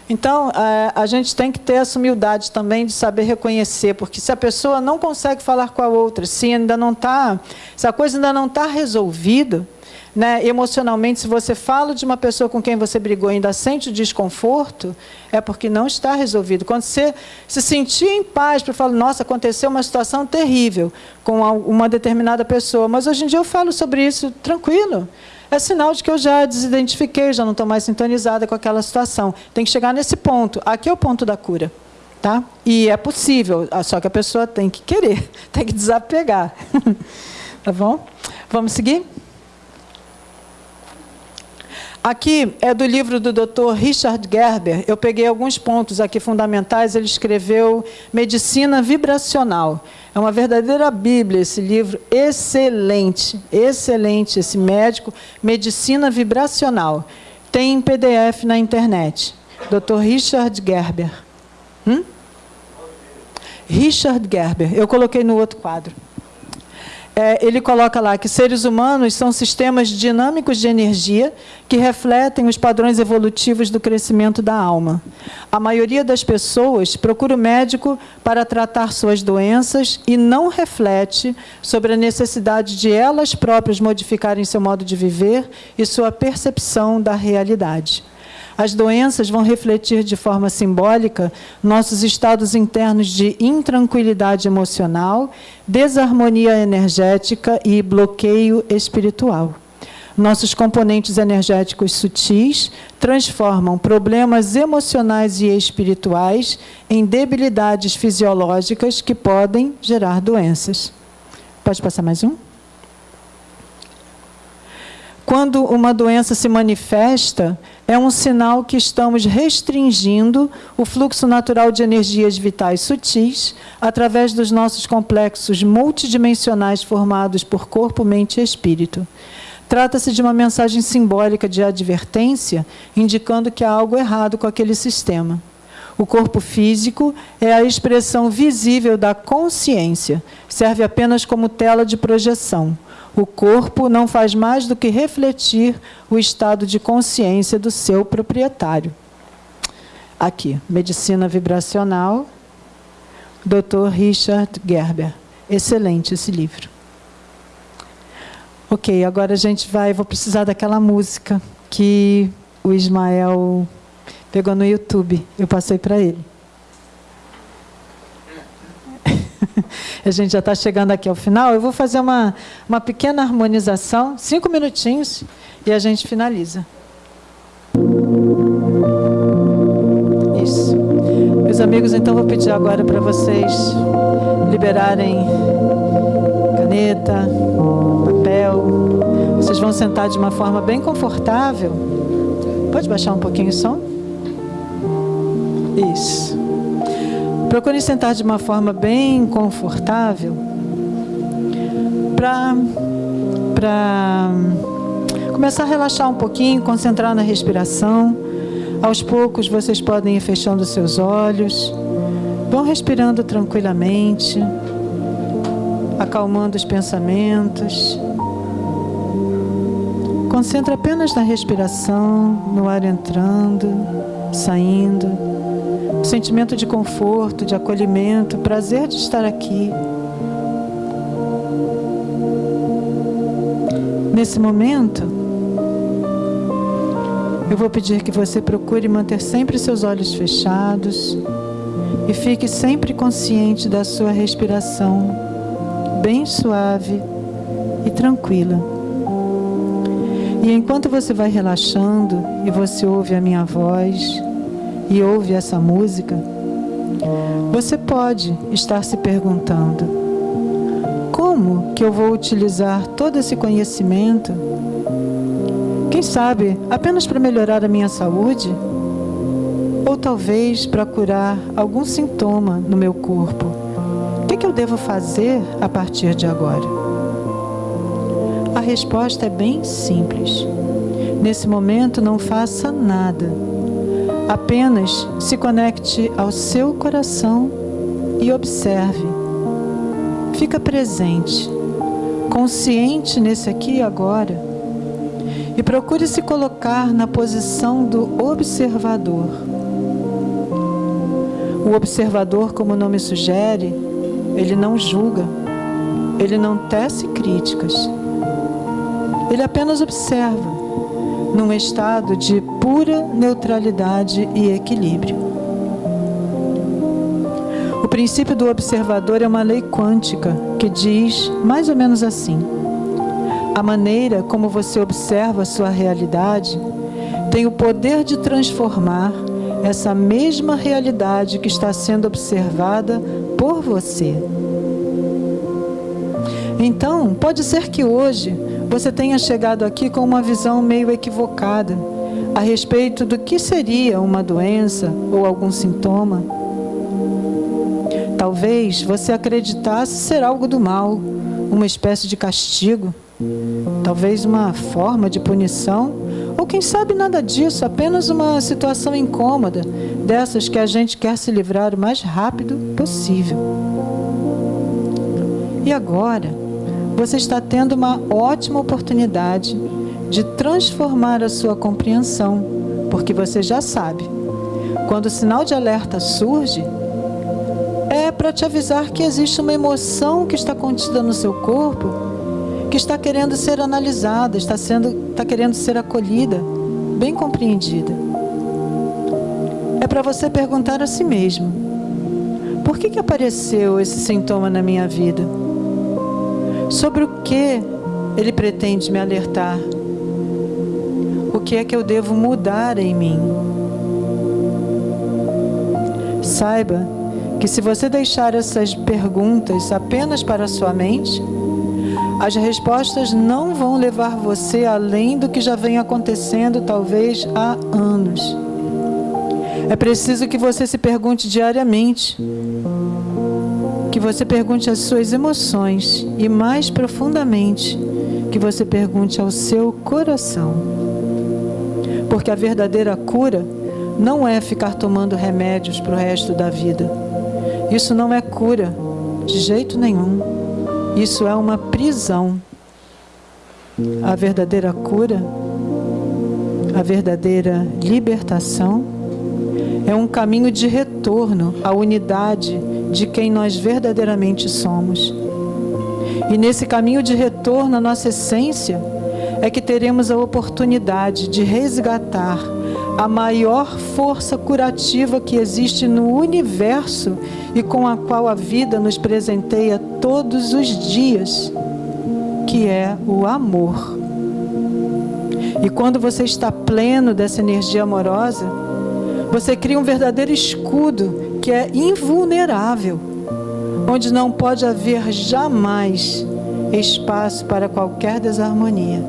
Então, é, a gente tem que ter essa humildade também de saber reconhecer, porque se a pessoa não consegue falar com a outra, se ainda não está, se a coisa ainda não está resolvida, né, emocionalmente, se você fala de uma pessoa com quem você brigou e ainda sente o desconforto, é porque não está resolvido. Quando você se sentir em paz para falar, nossa, aconteceu uma situação terrível com uma determinada pessoa, mas hoje em dia eu falo sobre isso tranquilo é sinal de que eu já desidentifiquei, já não estou mais sintonizada com aquela situação. Tem que chegar nesse ponto. Aqui é o ponto da cura. Tá? E é possível, ah, só que a pessoa tem que querer, *laughs* tem que desapegar. *laughs* tá bom? Vamos seguir? Aqui é do livro do Dr. Richard Gerber. Eu peguei alguns pontos aqui fundamentais. Ele escreveu Medicina Vibracional. É uma verdadeira Bíblia esse livro, excelente, excelente esse médico, Medicina Vibracional. Tem em PDF na internet. Dr. Richard Gerber. Hum? Richard Gerber. Eu coloquei no outro quadro. É, ele coloca lá que seres humanos são sistemas dinâmicos de energia que refletem os padrões evolutivos do crescimento da alma. A maioria das pessoas procura o médico para tratar suas doenças e não reflete sobre a necessidade de elas próprias modificarem seu modo de viver e sua percepção da realidade. As doenças vão refletir de forma simbólica nossos estados internos de intranquilidade emocional, desarmonia energética e bloqueio espiritual. Nossos componentes energéticos sutis transformam problemas emocionais e espirituais em debilidades fisiológicas que podem gerar doenças. Pode passar mais um? Quando uma doença se manifesta, é um sinal que estamos restringindo o fluxo natural de energias vitais sutis através dos nossos complexos multidimensionais formados por corpo, mente e espírito. Trata-se de uma mensagem simbólica de advertência, indicando que há algo errado com aquele sistema. O corpo físico é a expressão visível da consciência, serve apenas como tela de projeção. O corpo não faz mais do que refletir o estado de consciência do seu proprietário. Aqui, Medicina Vibracional, Dr. Richard Gerber. Excelente esse livro. Ok, agora a gente vai, vou precisar daquela música que o Ismael pegou no YouTube. Eu passei para ele. *laughs* a gente já está chegando aqui ao final. Eu vou fazer uma, uma pequena harmonização, cinco minutinhos, e a gente finaliza. Isso. Meus amigos, então vou pedir agora para vocês liberarem caneta, papel. Vocês vão sentar de uma forma bem confortável. Pode baixar um pouquinho o som? Isso. Procure sentar de uma forma bem confortável para começar a relaxar um pouquinho, concentrar na respiração. Aos poucos vocês podem ir fechando seus olhos. Vão respirando tranquilamente, acalmando os pensamentos. Concentra apenas na respiração, no ar entrando, saindo sentimento de conforto, de acolhimento, prazer de estar aqui. Nesse momento, eu vou pedir que você procure manter sempre seus olhos fechados e fique sempre consciente da sua respiração, bem suave e tranquila. E enquanto você vai relaxando e você ouve a minha voz, e ouve essa música, você pode estar se perguntando: como que eu vou utilizar todo esse conhecimento? Quem sabe apenas para melhorar a minha saúde? Ou talvez para curar algum sintoma no meu corpo? O que, que eu devo fazer a partir de agora? A resposta é bem simples. Nesse momento, não faça nada Apenas se conecte ao seu coração e observe. Fica presente, consciente nesse aqui e agora. E procure se colocar na posição do observador. O observador, como o nome sugere, ele não julga, ele não tece críticas. Ele apenas observa num estado de pura neutralidade e equilíbrio. O princípio do observador é uma lei quântica que diz mais ou menos assim: a maneira como você observa sua realidade tem o poder de transformar essa mesma realidade que está sendo observada por você. Então, pode ser que hoje você tenha chegado aqui com uma visão meio equivocada a respeito do que seria uma doença ou algum sintoma. Talvez você acreditasse ser algo do mal, uma espécie de castigo, talvez uma forma de punição Ou quem sabe nada disso, apenas uma situação incômoda, dessas que a gente quer se livrar o mais rápido possível. E agora, você está tendo uma ótima oportunidade de transformar a sua compreensão, porque você já sabe. Quando o sinal de alerta surge, é para te avisar que existe uma emoção que está contida no seu corpo, que está querendo ser analisada, está, sendo, está querendo ser acolhida, bem compreendida. É para você perguntar a si mesmo: por que, que apareceu esse sintoma na minha vida? Sobre o que ele pretende me alertar? O que é que eu devo mudar em mim? Saiba que se você deixar essas perguntas apenas para a sua mente, as respostas não vão levar você além do que já vem acontecendo talvez há anos. É preciso que você se pergunte diariamente, que você pergunte as suas emoções e mais profundamente, que você pergunte ao seu coração. Porque a verdadeira cura não é ficar tomando remédios para o resto da vida. Isso não é cura, de jeito nenhum. Isso é uma prisão. A verdadeira cura, a verdadeira libertação, é um caminho de retorno à unidade de quem nós verdadeiramente somos. E nesse caminho de retorno à nossa essência, é que teremos a oportunidade de resgatar a maior força curativa que existe no universo e com a qual a vida nos presenteia todos os dias, que é o amor. E quando você está pleno dessa energia amorosa, você cria um verdadeiro escudo que é invulnerável, onde não pode haver jamais espaço para qualquer desarmonia.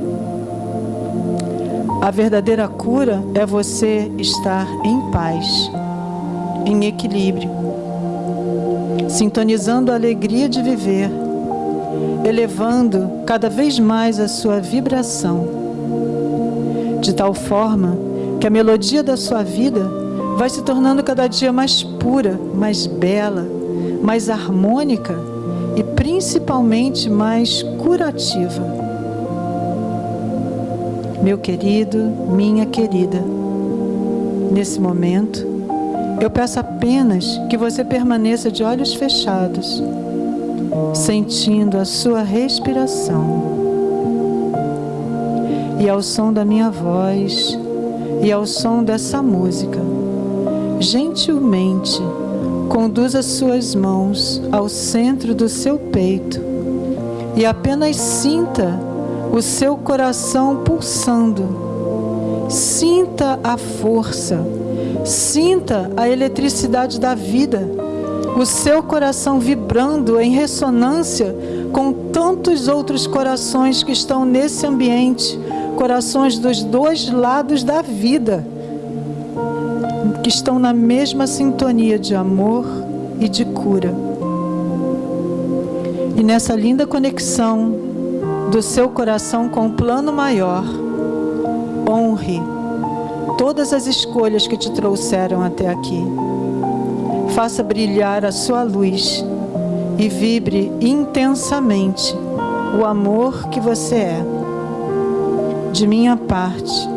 A verdadeira cura é você estar em paz, em equilíbrio, sintonizando a alegria de viver, elevando cada vez mais a sua vibração, de tal forma que a melodia da sua vida vai se tornando cada dia mais pura, mais bela, mais harmônica e principalmente mais curativa. Meu querido, minha querida, nesse momento, eu peço apenas que você permaneça de olhos fechados, sentindo a sua respiração. E ao som da minha voz, e ao som dessa música, gentilmente conduza suas mãos ao centro do seu peito e apenas sinta o seu coração pulsando. Sinta a força, sinta a eletricidade da vida, o seu coração vibrando em ressonância com tantos outros corações que estão nesse ambiente, corações dos dois lados da vida, que estão na mesma sintonia de amor e de cura. E nessa linda conexão do seu coração com o plano maior. Honre todas as escolhas que te trouxeram até aqui. Faça brilhar a sua luz e vibre intensamente o amor que você é. De minha parte,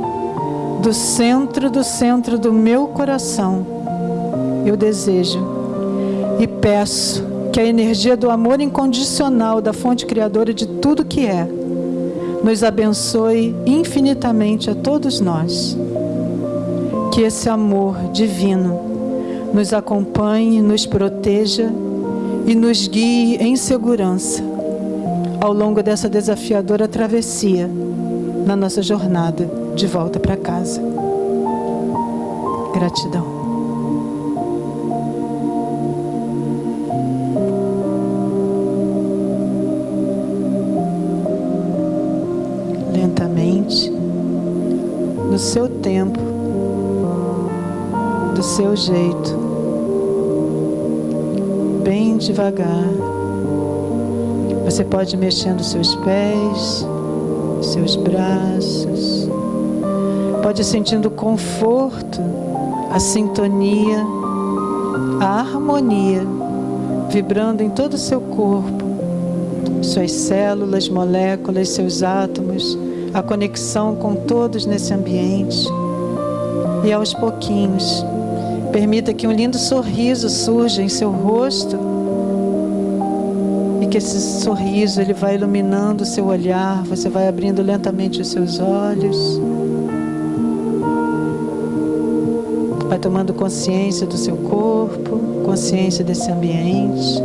do centro do centro do meu coração, eu desejo e peço que a energia do amor incondicional da fonte criadora de tudo que é nos abençoe infinitamente a todos nós. Que esse amor divino nos acompanhe, nos proteja e nos guie em segurança ao longo dessa desafiadora travessia na nossa jornada de volta para casa. Gratidão. do seu tempo, do seu jeito, bem devagar. Você pode mexer nos seus pés, seus braços, Pode ir sentindo o conforto, a sintonia, a harmonia vibrando em todo o seu corpo, suas células, moléculas, seus átomos, a conexão com todos nesse ambiente. E aos pouquinhos, permita que um lindo sorriso surja em seu rosto e que esse sorriso ele vai iluminando o seu olhar, você vai abrindo lentamente os seus olhos. Vai tomando consciência do seu corpo, consciência desse ambiente.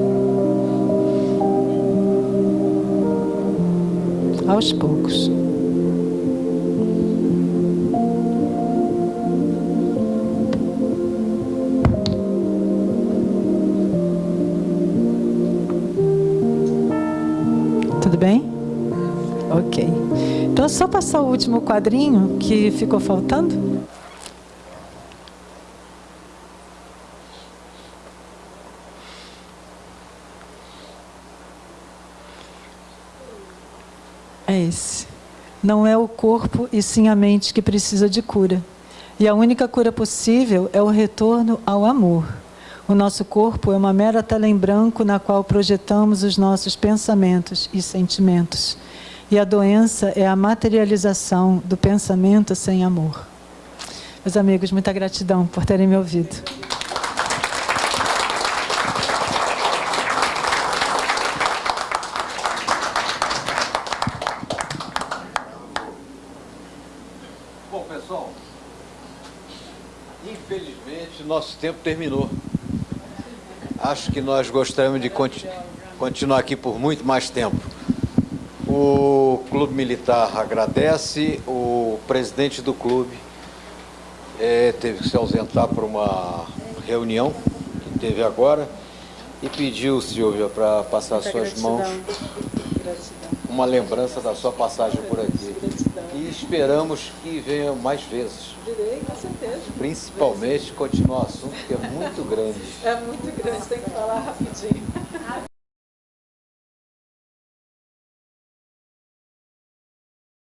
Aos poucos. Tudo bem? Ok. Então é só passar o último quadrinho que ficou faltando. É esse. Não é o corpo e sim a mente que precisa de cura. E a única cura possível é o retorno ao amor. O nosso corpo é uma mera tela em branco na qual projetamos os nossos pensamentos e sentimentos. E a doença é a materialização do pensamento sem amor. Meus amigos, muita gratidão por terem me ouvido. Bom, pessoal, infelizmente nosso tempo terminou. Acho que nós gostaríamos de conti continuar aqui por muito mais tempo. O Clube Militar agradece, o presidente do clube eh, teve que se ausentar para uma reunião que teve agora e pediu, Silvia, para passar Muita suas gratidão. mãos Gratidão. uma lembrança da sua passagem por aqui. E esperamos que venha mais vezes. Virei, com certeza. Principalmente continuar o assunto que é muito grande. É muito grande, tem que falar rapidinho.